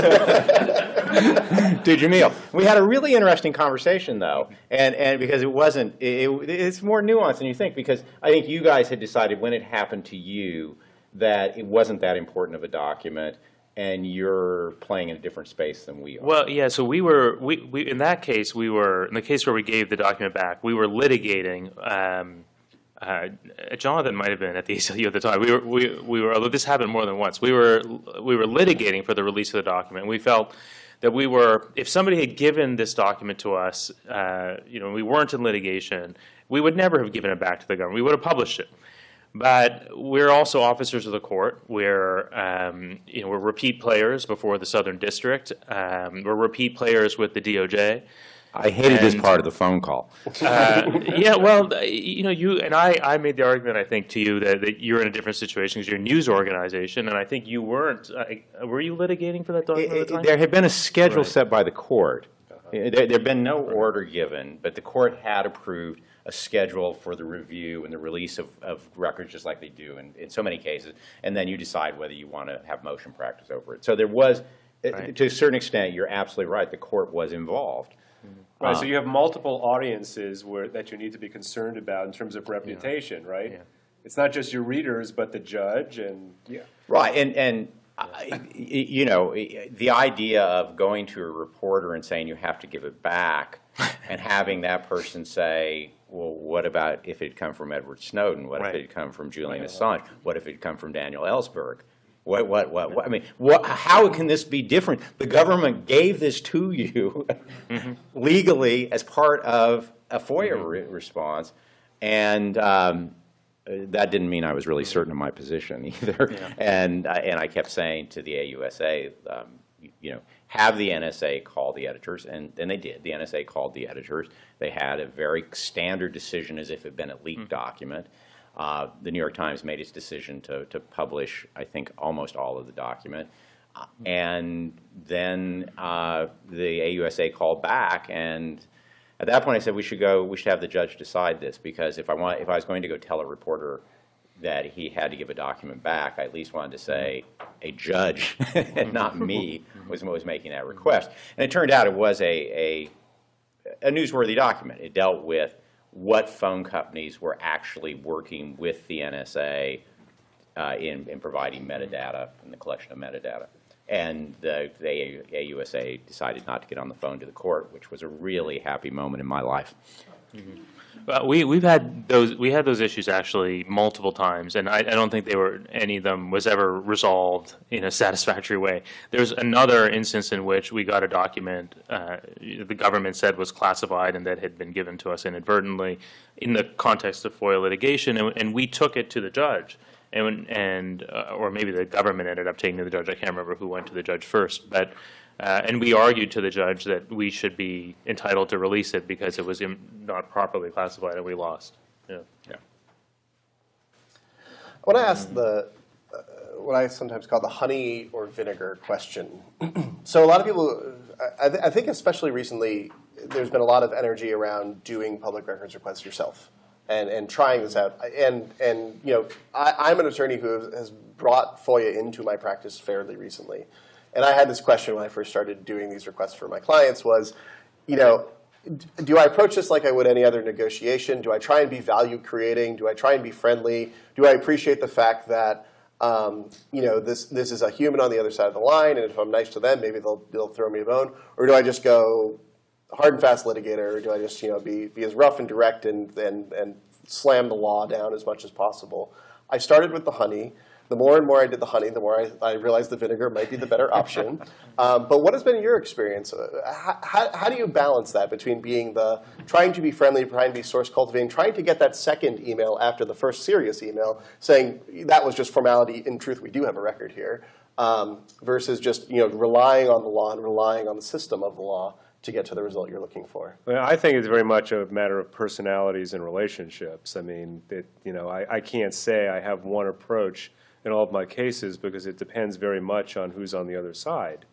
to Jameel. We had a really interesting conversation, though, and and because it wasn't, it, it- it's more nuanced than you think. Because I think you guys had decided when it happened to you that it wasn't that important of a document, and you're playing in a different space than we are. Well, yeah, so we were, we, we, in that case, we were, in the case where we gave the document back, we were litigating, um, uh, Jonathan might have been at the *laughs* ACLU at the time. We were, we, we were, although this happened more than once, we were, we were litigating for the release of the document. We felt that we were, if somebody had given this document to us, uh, you know, we weren't in litigation, we would never have given it back to the government. We would have published it. But we're also officers of the court. We're, um, you know, we're repeat players before the Southern District. Um, we're repeat players with the DOJ. I hated this part of the phone call. *laughs* Uh, yeah, well, uh, you know, you and I, I made the argument, I think, to you that, that you're in a different situation because you're a news organization, and I think you weren't. Uh, were you litigating for that document at the time? There had been a schedule Right. set by the court. There there had been no order given, but the court had approved a schedule for the review and the release of, of records, just like they do in, in so many cases, and then you decide whether you want to have motion practice over it. So there was, uh, Right. to a certain extent, you're absolutely right, the court was involved. Right, so you uh, have multiple audiences where, that you need to be concerned about in terms of reputation, right? Yeah. It's not just your readers, but the judge and, yeah. Right, and, and, I- y- you know, the idea of going to a reporter and saying you have to give it back, *laughs* and having that person say, well, what about if it had come from Edward Snowden? What if it had come from Julian Assange? What if it had come from Daniel Ellsberg? What, what, what, what, I mean, what, how can this be different? The government gave this to you legally as part of a FOIA re- response, and, um, uh, that didn't mean I was really certain of my position *laughs* either. And, I- and I kept saying to the AUSA, um, you- you know, have the NSA call the editors, and, and they did. The NSA called the editors. They had a very standard decision as if it had been a leaked document. Uh, The New York Times made its decision to, to publish, I think, almost all of the document. Uh, And then uh, the AUSA called back, and at that point, I said we should go. We should have the judge decide this because if I want, if I was going to go tell a reporter that he had to give a document back, I at least wanted to say a judge, and *laughs* not me, was was making that request. And it turned out it was a a, a newsworthy document. It dealt with what phone companies were actually working with the NSA uh, in, in providing metadata and the collection of metadata. And the, the AUSA decided not to get on the phone to the court, which was a really happy moment in my life. Well, we, we've had those, we had those issues actually multiple times, and I, I don't think they were, any of them was ever resolved in a *laughs* satisfactory way. There's another instance in which we got a document, uh, the government said was classified and that had been given to us inadvertently in the context of FOIA litigation, and, and we took it to the judge. And, and, uh, or maybe the government ended up taking to the judge, I can't remember who went to the judge first, but, uh, and we argued to the judge that we should be entitled to release it because it was im- not properly classified and we lost. Yeah. I want to ask the uh, what I sometimes call the honey or vinegar question. *clears throat* so a lot of people, I, I th- I think especially recently, there's been a lot of energy around doing public records requests yourself and, and trying this out. And and you know, I, I'm an attorney who has- has brought FOIA into my practice fairly recently, and I had this question when I first started doing these requests for my clients was, you know, do I approach this like I would any other negotiation? Do I try and be value creating? Do I try and be friendly? Do I appreciate the fact that um, you know this this is a human on the other side of the line, and if I'm nice to them, maybe they'll they'll throw me a bone? Or do I just go hard and fast litigator? Or do I just you know be be as rough and direct and and and slam the law down as much as possible? I started with the honey. The more and more I did the honey, the more I, I realized the vinegar might be the better option. *laughs* Um, but what has been your experience? Uh, How, how, how do you balance that between being the trying to be friendly, trying to be source cultivating, trying to get that second email after the first serious email saying that was just formality. In truth, we do have a record here, um, versus just you know relying on the law and relying on the system of the law to get to the result you're looking for. Well, I think it's very much a matter of personalities and relationships. I mean, it, you know, I, I can't say I have one approach in all of my cases because it depends very much on who's on the other side.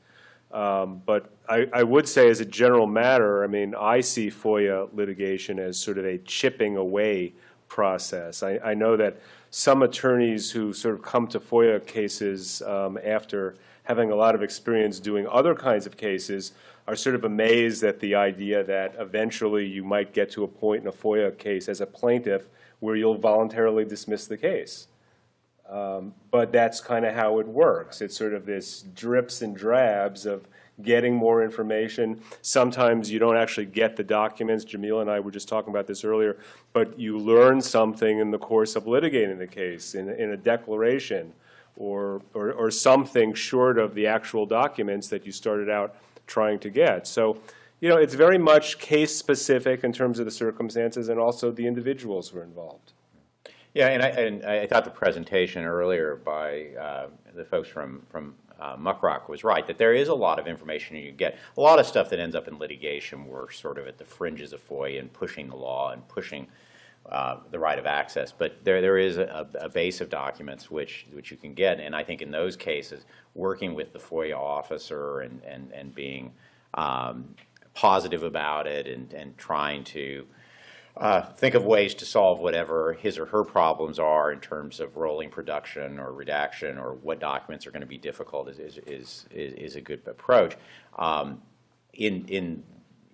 Um, But I, I would say as a general matter, I mean, I see FOIA litigation as sort of a chipping away process. I, I know that some attorneys who sort of come to FOIA cases um, after having a lot of experience doing other kinds of cases are sort of amazed at the idea that eventually you might get to a point in a FOIA case as a plaintiff where you'll voluntarily dismiss the case. Um, But that's kind of how it works. It's sort of this drips and drabs of getting more information. Sometimes you don't actually get the documents. Jamila and I were just talking about this earlier. But you learn something in the course of litigating the case, in, in a declaration, or, or, or something short of the actual documents that you started out trying to get. So, you know, it's very much case-specific in terms of the circumstances and also the individuals who are involved. Yeah, and I, and I thought the presentation earlier by uh, the folks from, from uh, Muckrock was right, that there is a lot of information you get. A lot of stuff that ends up in litigation, we're sort of at the fringes of FOIA and pushing the law and pushing uh, the right of access. But there, there is a, a base of documents which, which you can get. And I think in those cases, working with the FOIA officer and, and, and being um, positive about it and, and trying to uh, think of ways to solve whatever his or her problems are in terms of rolling production or redaction or what documents are going to be difficult is, is, is, is a good approach. Um, in, in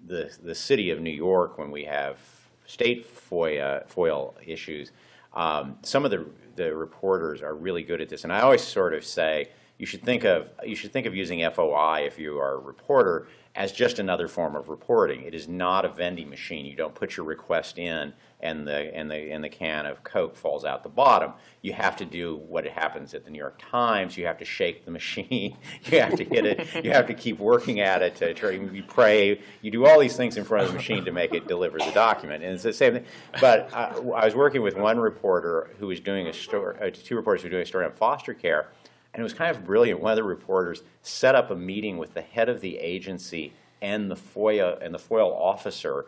the, the city of New York, when we have state FOIA, FOIL issues, um, some of the, the reporters are really good at this. And I always sort of say, you should think of you should think of using FOI if you are a reporter as just another form of reporting. It is not a vending machine. You don't put your request in and the and the and the can of Coke falls out the bottom. You have to do what happens at the New York Times. You have to shake the *laughs* machine. you have to hit it. You have to keep working at it to. You pray. You do all these things in front of the machine to make it deliver the document. And it's the same thing. But I, I was working with one reporter who was doing a story. Uh, two reporters who were doing a story on foster care and it was kind of brilliant. One of the reporters set up a meeting with the head of the agency and the FOIA and the FOIL officer,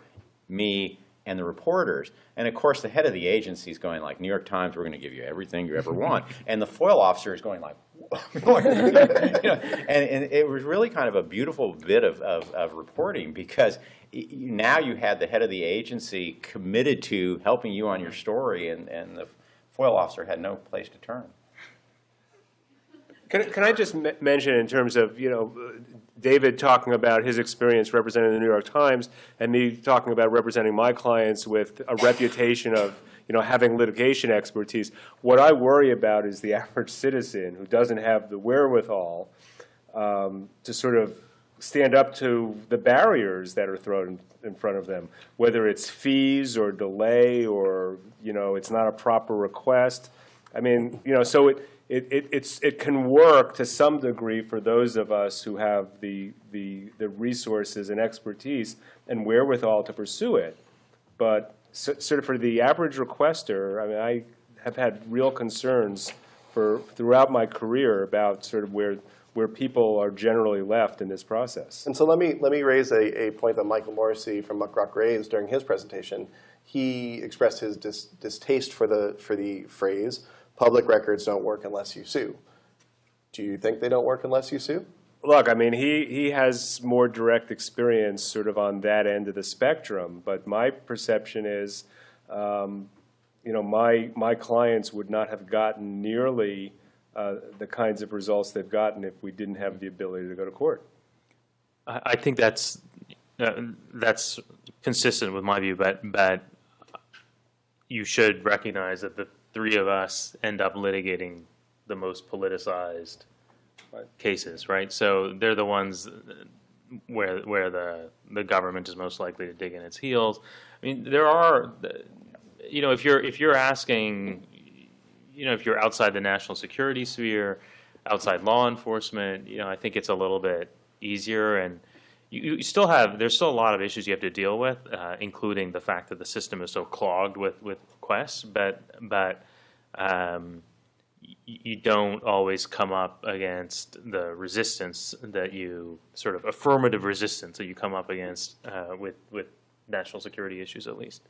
me, and the reporters. And of course, the head of the agency is going like, New York Times, we're going to give you everything you ever *laughs* want. and the FOIL officer is going like, *laughs* you know, and, and, it was really kind of a beautiful bit of, of, of reporting because now you had the head of the agency committed to helping you on your story, and, and the FOIL officer had no place to turn. Can, can I just mention in terms of, you know, David talking about his experience representing the New York Times and me talking about representing my clients with a reputation of, you know, having litigation expertise. What I worry about is the *laughs* average citizen who doesn't have the wherewithal um, to sort of stand up to the barriers that are thrown in front of them, whether it's fees or delay or, you know, it's not a proper request. I mean, you know, so it, it, it, it's, it can work to some degree for those of us who have the, the, the resources and expertise and wherewithal to pursue it. But so, sort of for the average requester, I mean, I have had real concerns for throughout my career about sort of where where people are generally left in this process. And so let me let me raise a, a point that Michael Morisy from Muckrock raised during his presentation. He expressed his dis, distaste for the for the phrase public records don't work unless you sue. Do you think they don't work unless you sue? Look, I mean, he, he has more direct experience sort of on that end of the spectrum, but my perception is, um, you know, my, my clients would not have gotten nearly uh, the kinds of results they've gotten if we didn't have the ability to go to court. I I think that's uh, that's consistent with my view, but, but you should recognize that the three of us end up litigating the most politicized Right. cases, right? So they're the ones where, where the, the government is most likely to dig in its heels. I mean, there are, you know, if you're, if you're asking, you know, if you're outside the national security sphere, outside law enforcement, you know, I think it's a little bit easier and you, you still have, there's still a lot of issues you have to deal with, uh, including the fact that the system is so clogged with, with requests, but, but, um, you don't always come up against the resistance that you, sort of affirmative resistance that you come up against, uh, with, with national security issues at least.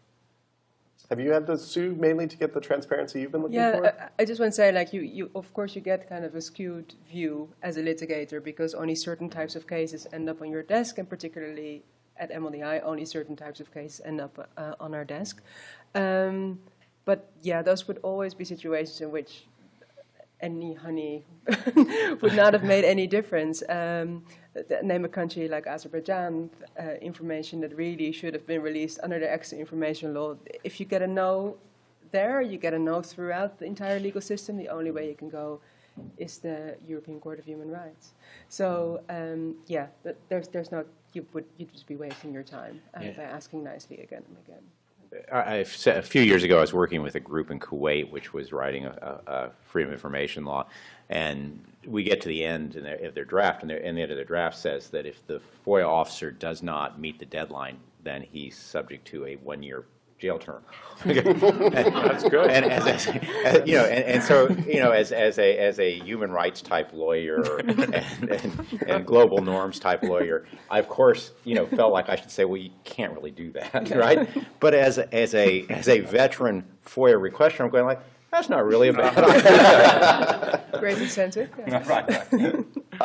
Have you had to sue mainly to get the transparency you've been looking Yeah, for? I, I just want to say, like, you, you, of course, you get kind of a skewed view as a litigator because only certain types of cases end up on your desk, and particularly at MLDI, only certain types of cases end up uh, on our desk. Um, but yeah, those would always be situations in which any honey *laughs* would not have made any difference. Um, name a country like Azerbaijan, uh, information that really should have been released under the access to information law. If you get a no there, you get a no throughout the entire legal system. The only way you can go is the European Court of Human Rights. So um, yeah, there's there's no you would you'd just be wasting your time uh, Yeah. by asking nicely again and again. I- I've said, a few years ago, I was working with a group in Kuwait which was writing a, a, a freedom of information law, and we get to the end in their, of their draft, and, and the end of the draft says that if the FOIA officer does not meet the deadline, then he's subject to a one-year jail term. *laughs* That's good. And as, as, as- you know, and, and so you know, as, as a as a human rights type lawyer and, and, and global norms type lawyer, I of course you know felt like I should say, well, you can't really do that, *laughs* right? But as a, as a as a veteran FOIA requester, I'm going like, that's not really a bad idea. *laughs* Great incentive. yeah. *laughs*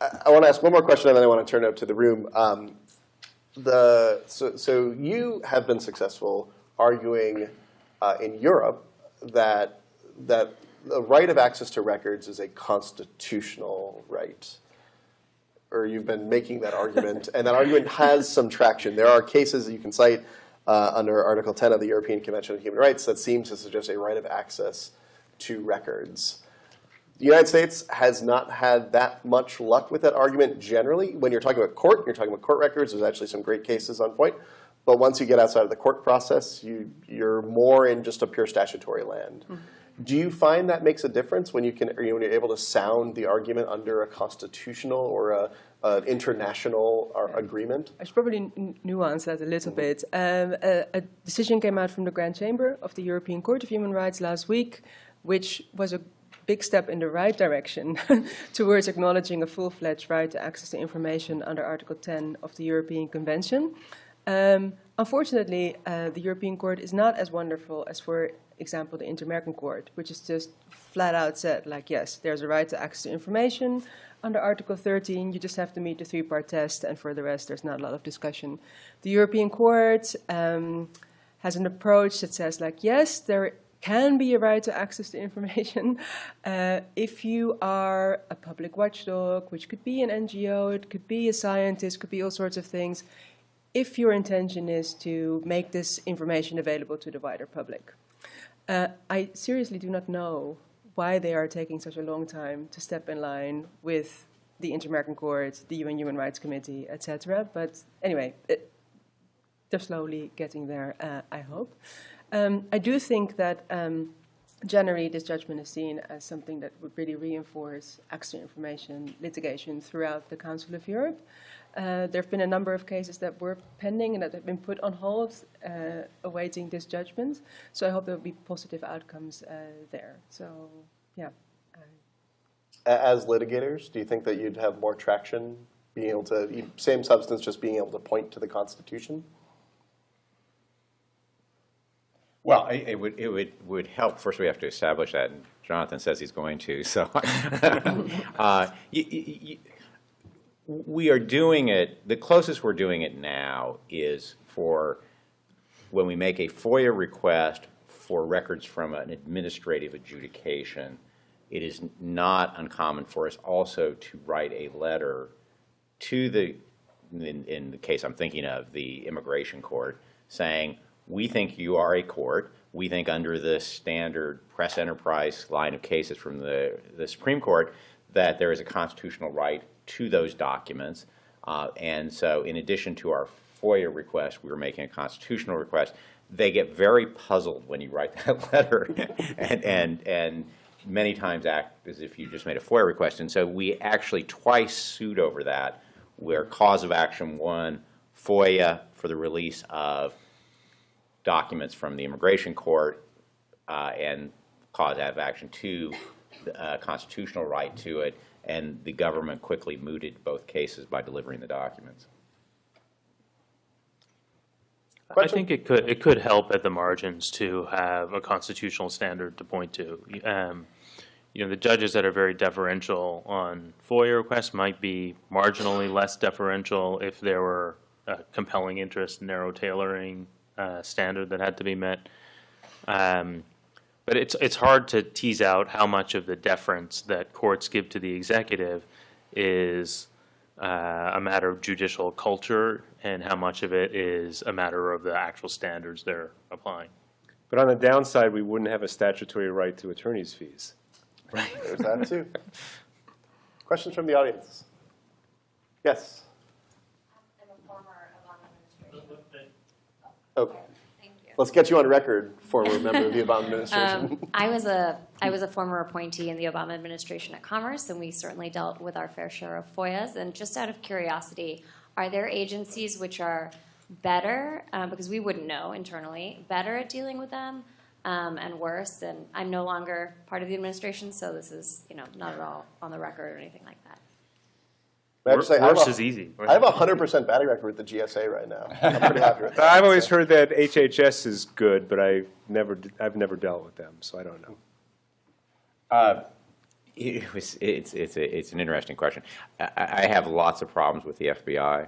I, I want to ask one more question, and then I want to turn it up to the room. Um, the so, so you have been successful arguing uh, in Europe that that the right of access to records is a constitutional right, or you've been making that argument, and that argument has some traction. There are cases that you can cite uh, under Article 10 of the European Convention on Human Rights that seems to suggest a right of access to records. The United States has not had that much luck with that argument generally. When you're talking about court, you're talking about court records. There's actually some great cases on point. But once you get outside of the court process, you, you're more in just a pure statutory land. Do you find that makes a difference when you can, when you're able to sound the argument under a constitutional or a, an international ar- agreement? I should probably n- nuance that a little bit. Um, a, a decision came out from the Grand Chamber of the European Court of Human Rights last week, which was a big step in the right direction *laughs* towards acknowledging a full-fledged right to access to information under Article 10 of the European Convention. Um, unfortunately, uh, the European Court is not as wonderful as, for example, the Inter-American Court, which is just flat out said, like, yes, there's a right to access to information under Article 13. You just have to meet the three-part test, and for the rest, there's not a lot of discussion. The European Court um, has an approach that says, like, yes, there can be a right to access to information *laughs* uh, if you are a public watchdog, which could be an NGO, it could be a scientist, could be all sorts of things, if your intention is to make this information available to the wider public. Uh, I seriously do not know why they are taking such a long time to step in line with the Inter-American Court, the UN Human Rights Committee, etc. But anyway, it, they're slowly getting there, uh, I hope. Um, I do think that um, generally this judgment is seen as something that would really reinforce access to information litigation throughout the Council of Europe. Uh, there have been a number of cases that were pending and that have been put on hold uh, awaiting this judgment. So I hope there will be positive outcomes uh, there. So, yeah. As litigators, do you think that you'd have more traction being able to, you- same substance, just being able to point to the Constitution? Well, it it would, it would, would help, first we have to establish that, and Jonathan says he's going to, so. *laughs* uh, y- y- y- We are doing it, the closest we're doing it now is for, when we make a FOIA request for records from an administrative adjudication, it is not uncommon for us also to write a letter to the in, in the case I'm thinking of, the immigration court, saying, we think you are a court. We think under the standard press enterprise line of cases from the, the Supreme Court that there is a constitutional right to those documents. Uh, and so in addition to our FOIA request, we were making a constitutional request. They get very puzzled when you write *laughs* that letter and, and, and many times act as if you just made a FOIA request. And so we actually twice sued over that, where cause of action one, FOIA for the release of documents from the immigration court, uh, and cause of action two, the, uh, constitutional right to it, and the government quickly mooted both cases by delivering the documents. I think it could, it could help at the margins to have a constitutional standard to point to. Um, You know, the judges that are very deferential on FOIA requests might be marginally less deferential if there were a compelling interest, narrow tailoring uh, standard that had to be met. Um, But it's, it's hard to tease out how much of the deference that courts give to the executive is uh, a matter of judicial culture and how much of it is a matter of the actual standards they're applying. But on the downside, we wouldn't have a statutory right to attorney's fees. Right. There's that too. Questions from the audience? Yes. I'm a former Obama administration. Oh, Thank you. Let's get you on record, former member of the Obama *laughs* administration. Um, I was a, I was a former appointee in the Obama administration at Commerce, and we certainly dealt with our fair share of FOIAs. And just out of curiosity, are there agencies which are better, uh, because we wouldn't know internally, better at dealing with them um, and worse? And I'm no longer part of the administration, so this is, you know, not at all on the record or anything like that. May I just say, I have Worse a- is easy. I have a hundred percent batting record with the GSA right now. I'm pretty happy with that. I've always heard that HHS is good, but I never, d- I've never dealt with them, so I don't know. It was, it's, it's, a, it's an interesting question. I, I have lots of problems with the FBI,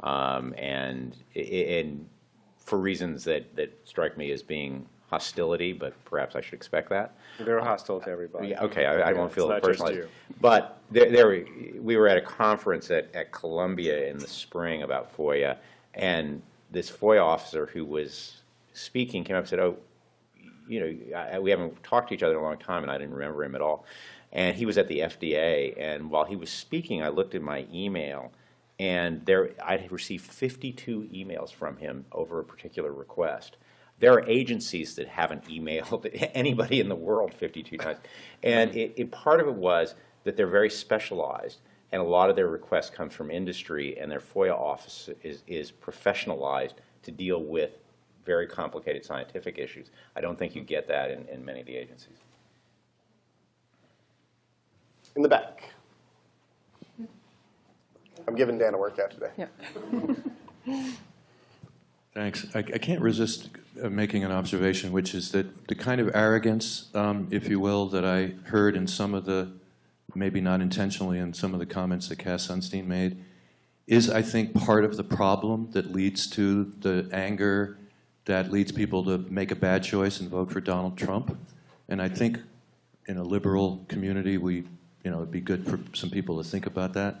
um, and, and for reasons that, that strike me as being hostility, but perhaps I should expect that. They're uh, hostile to everybody. Yeah, okay, I, I won't feel it's it not just personally. you. But there, there, we- we were at a conference at, at Columbia in the spring about FOIA, and this FOIA officer who was speaking came up and said, oh, you know, I, we haven't talked to each other in a long time, and I didn't remember him at all. And he was at the FDA, and while he was speaking, I looked at my email, and there, I had received 52 emails from him over a particular request. There are agencies that haven't emailed *laughs* anybody in the world 52 times. And it, it, part of it was that they're very specialized, and a lot of their requests come from industry, and their FOIA office is, is professionalized to deal with very complicated scientific issues. I don't think you get that in, in many of the agencies. In the back. I'm giving Dan a workout today. Yeah. *laughs* Thanks. I, I can't resist uh, making an observation, which is that the kind of arrogance, um, if you will, that I heard in some of the, maybe not intentionally, in some of the comments that Cass Sunstein made, is, I think, part of the problem that leads to the anger that leads people to make a bad choice and vote for Donald Trump. And I think in a liberal community, we, you know, it'd be good for some people to think about that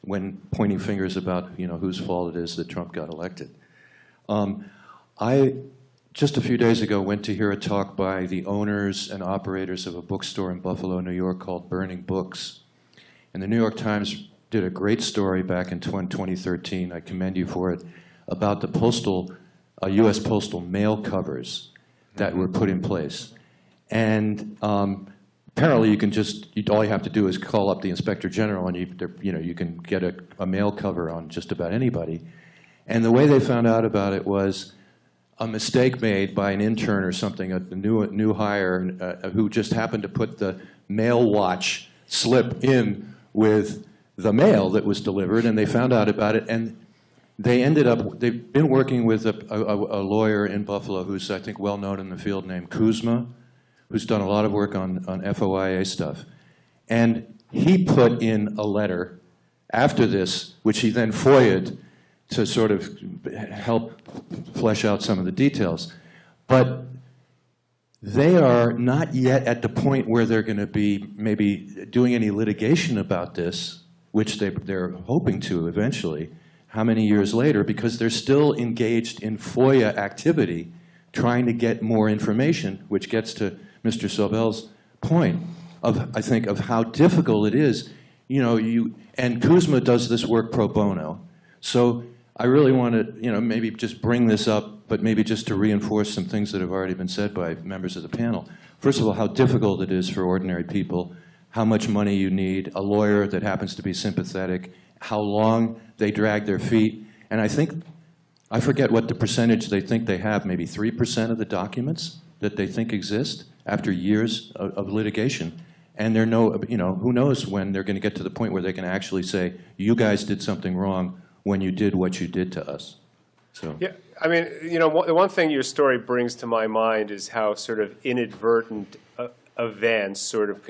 when pointing fingers about, you know, whose fault it is that Trump got elected. Um, I, just a few days ago, went to hear a talk by the owners and operators of a bookstore in Buffalo, New York called Burning Books. And the New York Times did a great story back in 2013, I commend you for it, about the postal, uh, U.S. postal mail covers that were put in place. And um, apparently you can just, you, all you have to do is call up the Inspector General and you, you know, you can get a, a mail cover on just about anybody. And the way they found out about it was a mistake made by an intern or something, a new, new hire, uh, who just happened to put the mail watch slip in with the mail that was delivered, and they found out about it, and they ended up, they've been working with a, a, a lawyer in Buffalo who's, I think, well-known in the field named Kuzma, who's done a lot of work on, on FOIA stuff. And he put in a letter after this, which he then FOIA'd to sort of help flesh out some of the details. But they are not yet at the point where they're going to be maybe doing any litigation about this, which they, they're hoping to eventually. how many years later, because they're still engaged in FOIA activity, trying to get more information, which gets to Mr. Sobel's point of, I think, of how difficult it is. You know, you, and Kuzma does this work pro bono. So I really want to, you know, maybe just bring this up, but maybe just to reinforce some things that have already been said by members of the panel. First of all, how difficult it is for ordinary people, how much money you need, a lawyer that happens to be sympathetic, how long they drag their feet. And I think, I forget what the percentage they think they have, maybe 3% of the documents that they think exist after years of, of litigation. And they're no, you know, who knows when they're going to get to the point where they can actually say, you guys did something wrong when you did what you did to us. So. Yeah, I mean, you know, the one thing your story brings to my mind is how sort of inadvertent uh, events sort of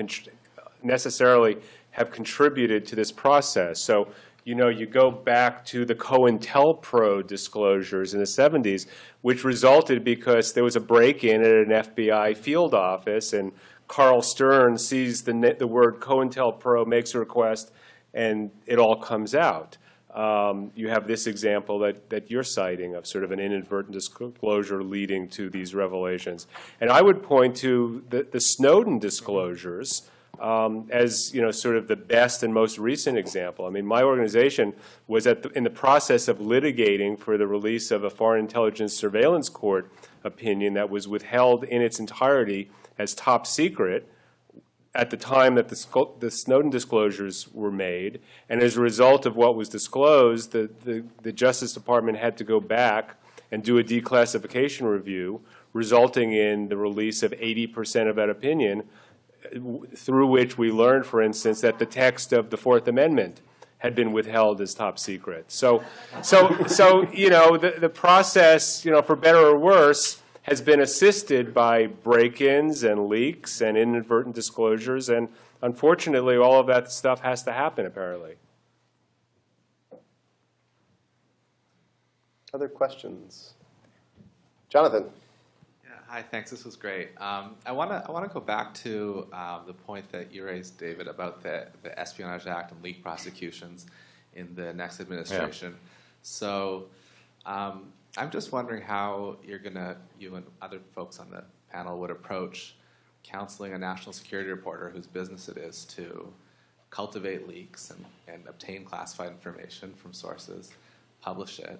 necessarily have contributed to this process. So, you know, you go back to the COINTELPRO disclosures in the 70s, which resulted because there was a break-in at an FBI field office, and Carl Stern sees the, the word COINTELPRO, makes a request, and it all comes out. Um, You have this example that, that you're citing of sort of an inadvertent disclosure leading to these revelations. And I would point to the, the Snowden disclosures um, as, you know, sort of the best and most recent example. I mean, my organization was at, the- in the process of litigating for the release of a Foreign Intelligence Surveillance Court opinion that was withheld in its entirety as top secret at the time that the the Snowden disclosures were made, and as a result of what was disclosed, the, the, the Justice Department had to go back and do a declassification review, resulting in the release of 80% of that opinion, through which we learned, for instance, that the text of the Fourth Amendment had been withheld as top secret. So, so, so, you know, the, the process, you know, for better or worse, has been assisted by break-ins and leaks and inadvertent disclosures, and unfortunately, all of that stuff has to happen, apparently. Other questions? Jonathan? Yeah, hi, thanks. This was great. Um, I want to I want to go back to um, the point that you raised, David, about the, the Espionage Act and leak prosecutions in the next administration. So um, I'm just wondering how you're gonna you and other folks on the panel would approach counseling a national security reporter whose business it is to cultivate leaks and, and obtain classified information from sources, publish it.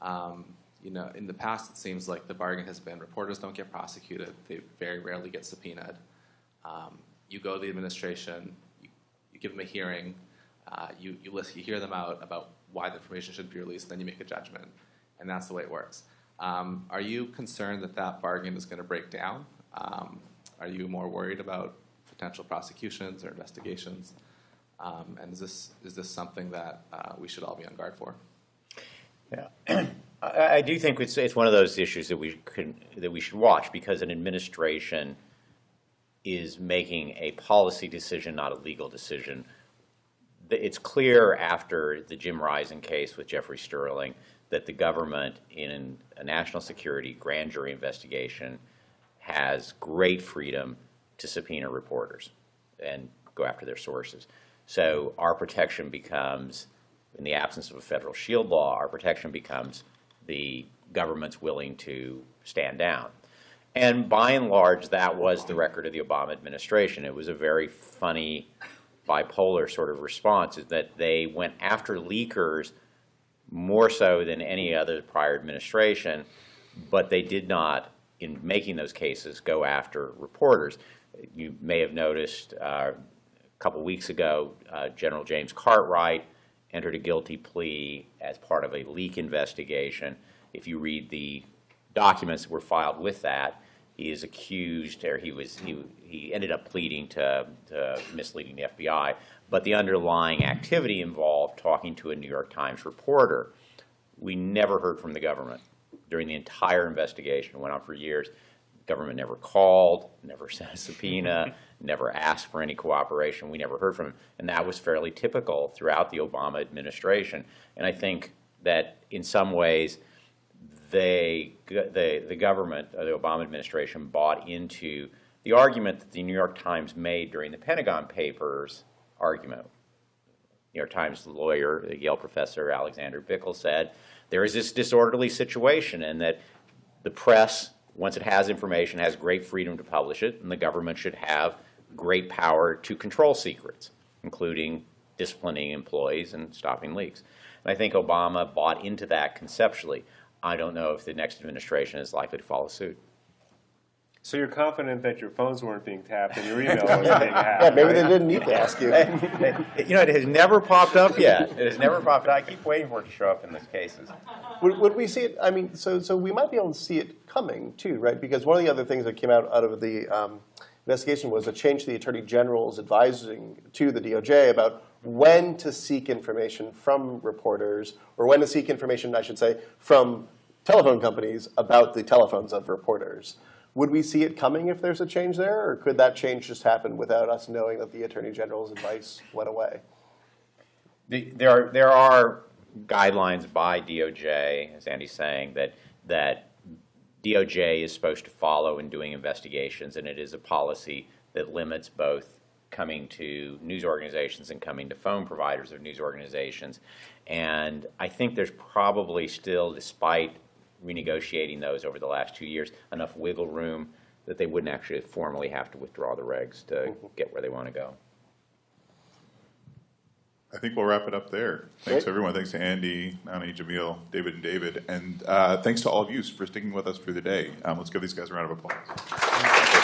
Um, you know, in the past, it seems like the bargain has been reporters don't get prosecuted; they very rarely get subpoenaed. Um, you go to the administration, you, you give them a hearing, uh, you you list, you hear them out about why the information should be released, and then you make a judgment, and that's the way it works. Um, are you concerned that that bargain is going to break down? Um, are you more worried about potential prosecutions or investigations? Um, and is this is this something that uh, we should all be on guard for? Yeah. *clears throat* I, do think it's, it's one of those issues that we can, that we should watch because an administration is making a policy decision, not a legal decision. It's clear after the Jim Risen case with Jeffrey Sterling that the government in a national security grand jury investigation has great freedom to subpoena reporters and go after their sources. So our protection becomes, in the absence of a federal shield law, our protection becomes the government's willing to stand down. And by and large, that was the record of the Obama administration. It was a very funny bipolar sort of response, is that they went after leakers more so than any other prior administration, but they did not, in making those cases, go after reporters. You may have noticed uh, a couple weeks ago, uh, General James Cartwright entered a guilty plea as part of a leak investigation. If you read the documents that were filed with that, he is accused, or he was, he, he ended up pleading to, to misleading the FBI. But the underlying activity involved talking to a New York Times reporter. We never heard from the government during the entire investigation. It went on for years. The Government never called, never *laughs* sent a subpoena, *laughs* never asked for any cooperation. We never heard from them. And that was fairly typical throughout the Obama administration. And I think that in some ways, they, the, the government, the Obama administration, bought into the argument that the New York Times made during the Pentagon Papers argument. New York Times lawyer, Yale professor Alexander Bickel said, there is this disorderly situation and that the press, once it has information, has great freedom to publish it, and the government should have great power to control secrets, including disciplining employees and stopping leaks. And I think Obama bought into that conceptually. I don't know if the next administration is likely to follow suit. So you're confident that your phones weren't being tapped and your *laughs* email wasn't being hacked? Yeah, maybe right? they didn't need to ask you. *laughs* You know, it has never popped up yet. It has never popped up. I keep waiting for it to show up in these cases. Would, would we see it? I mean, so so we might be able to see it coming too, right? Because one of the other things that came out out of the um, investigation was a change to the attorney general's advising to the DOJ about when to seek information from reporters, or when to seek information, I should say, from telephone companies about the telephones of reporters. Would we see it coming if there's a change there, or could that change just happen without us knowing that the attorney general's advice went away? The- There are, there are guidelines by DOJ, as Andy's saying, that, that DOJ is supposed to follow in doing investigations, and it is a policy that limits both coming to news organizations and coming to phone providers of news organizations. And I think there's probably still, despite renegotiating those over the last two years, enough wiggle room that they wouldn't actually formally have to withdraw the regs to get where they want to go. I think we'll wrap it up there. Thanks, Great. everyone. Thanks to Andy, Nani, Jameel, David, and David. And uh, thanks to all of you for sticking with us through the day. Um, Let's give these guys a round of applause.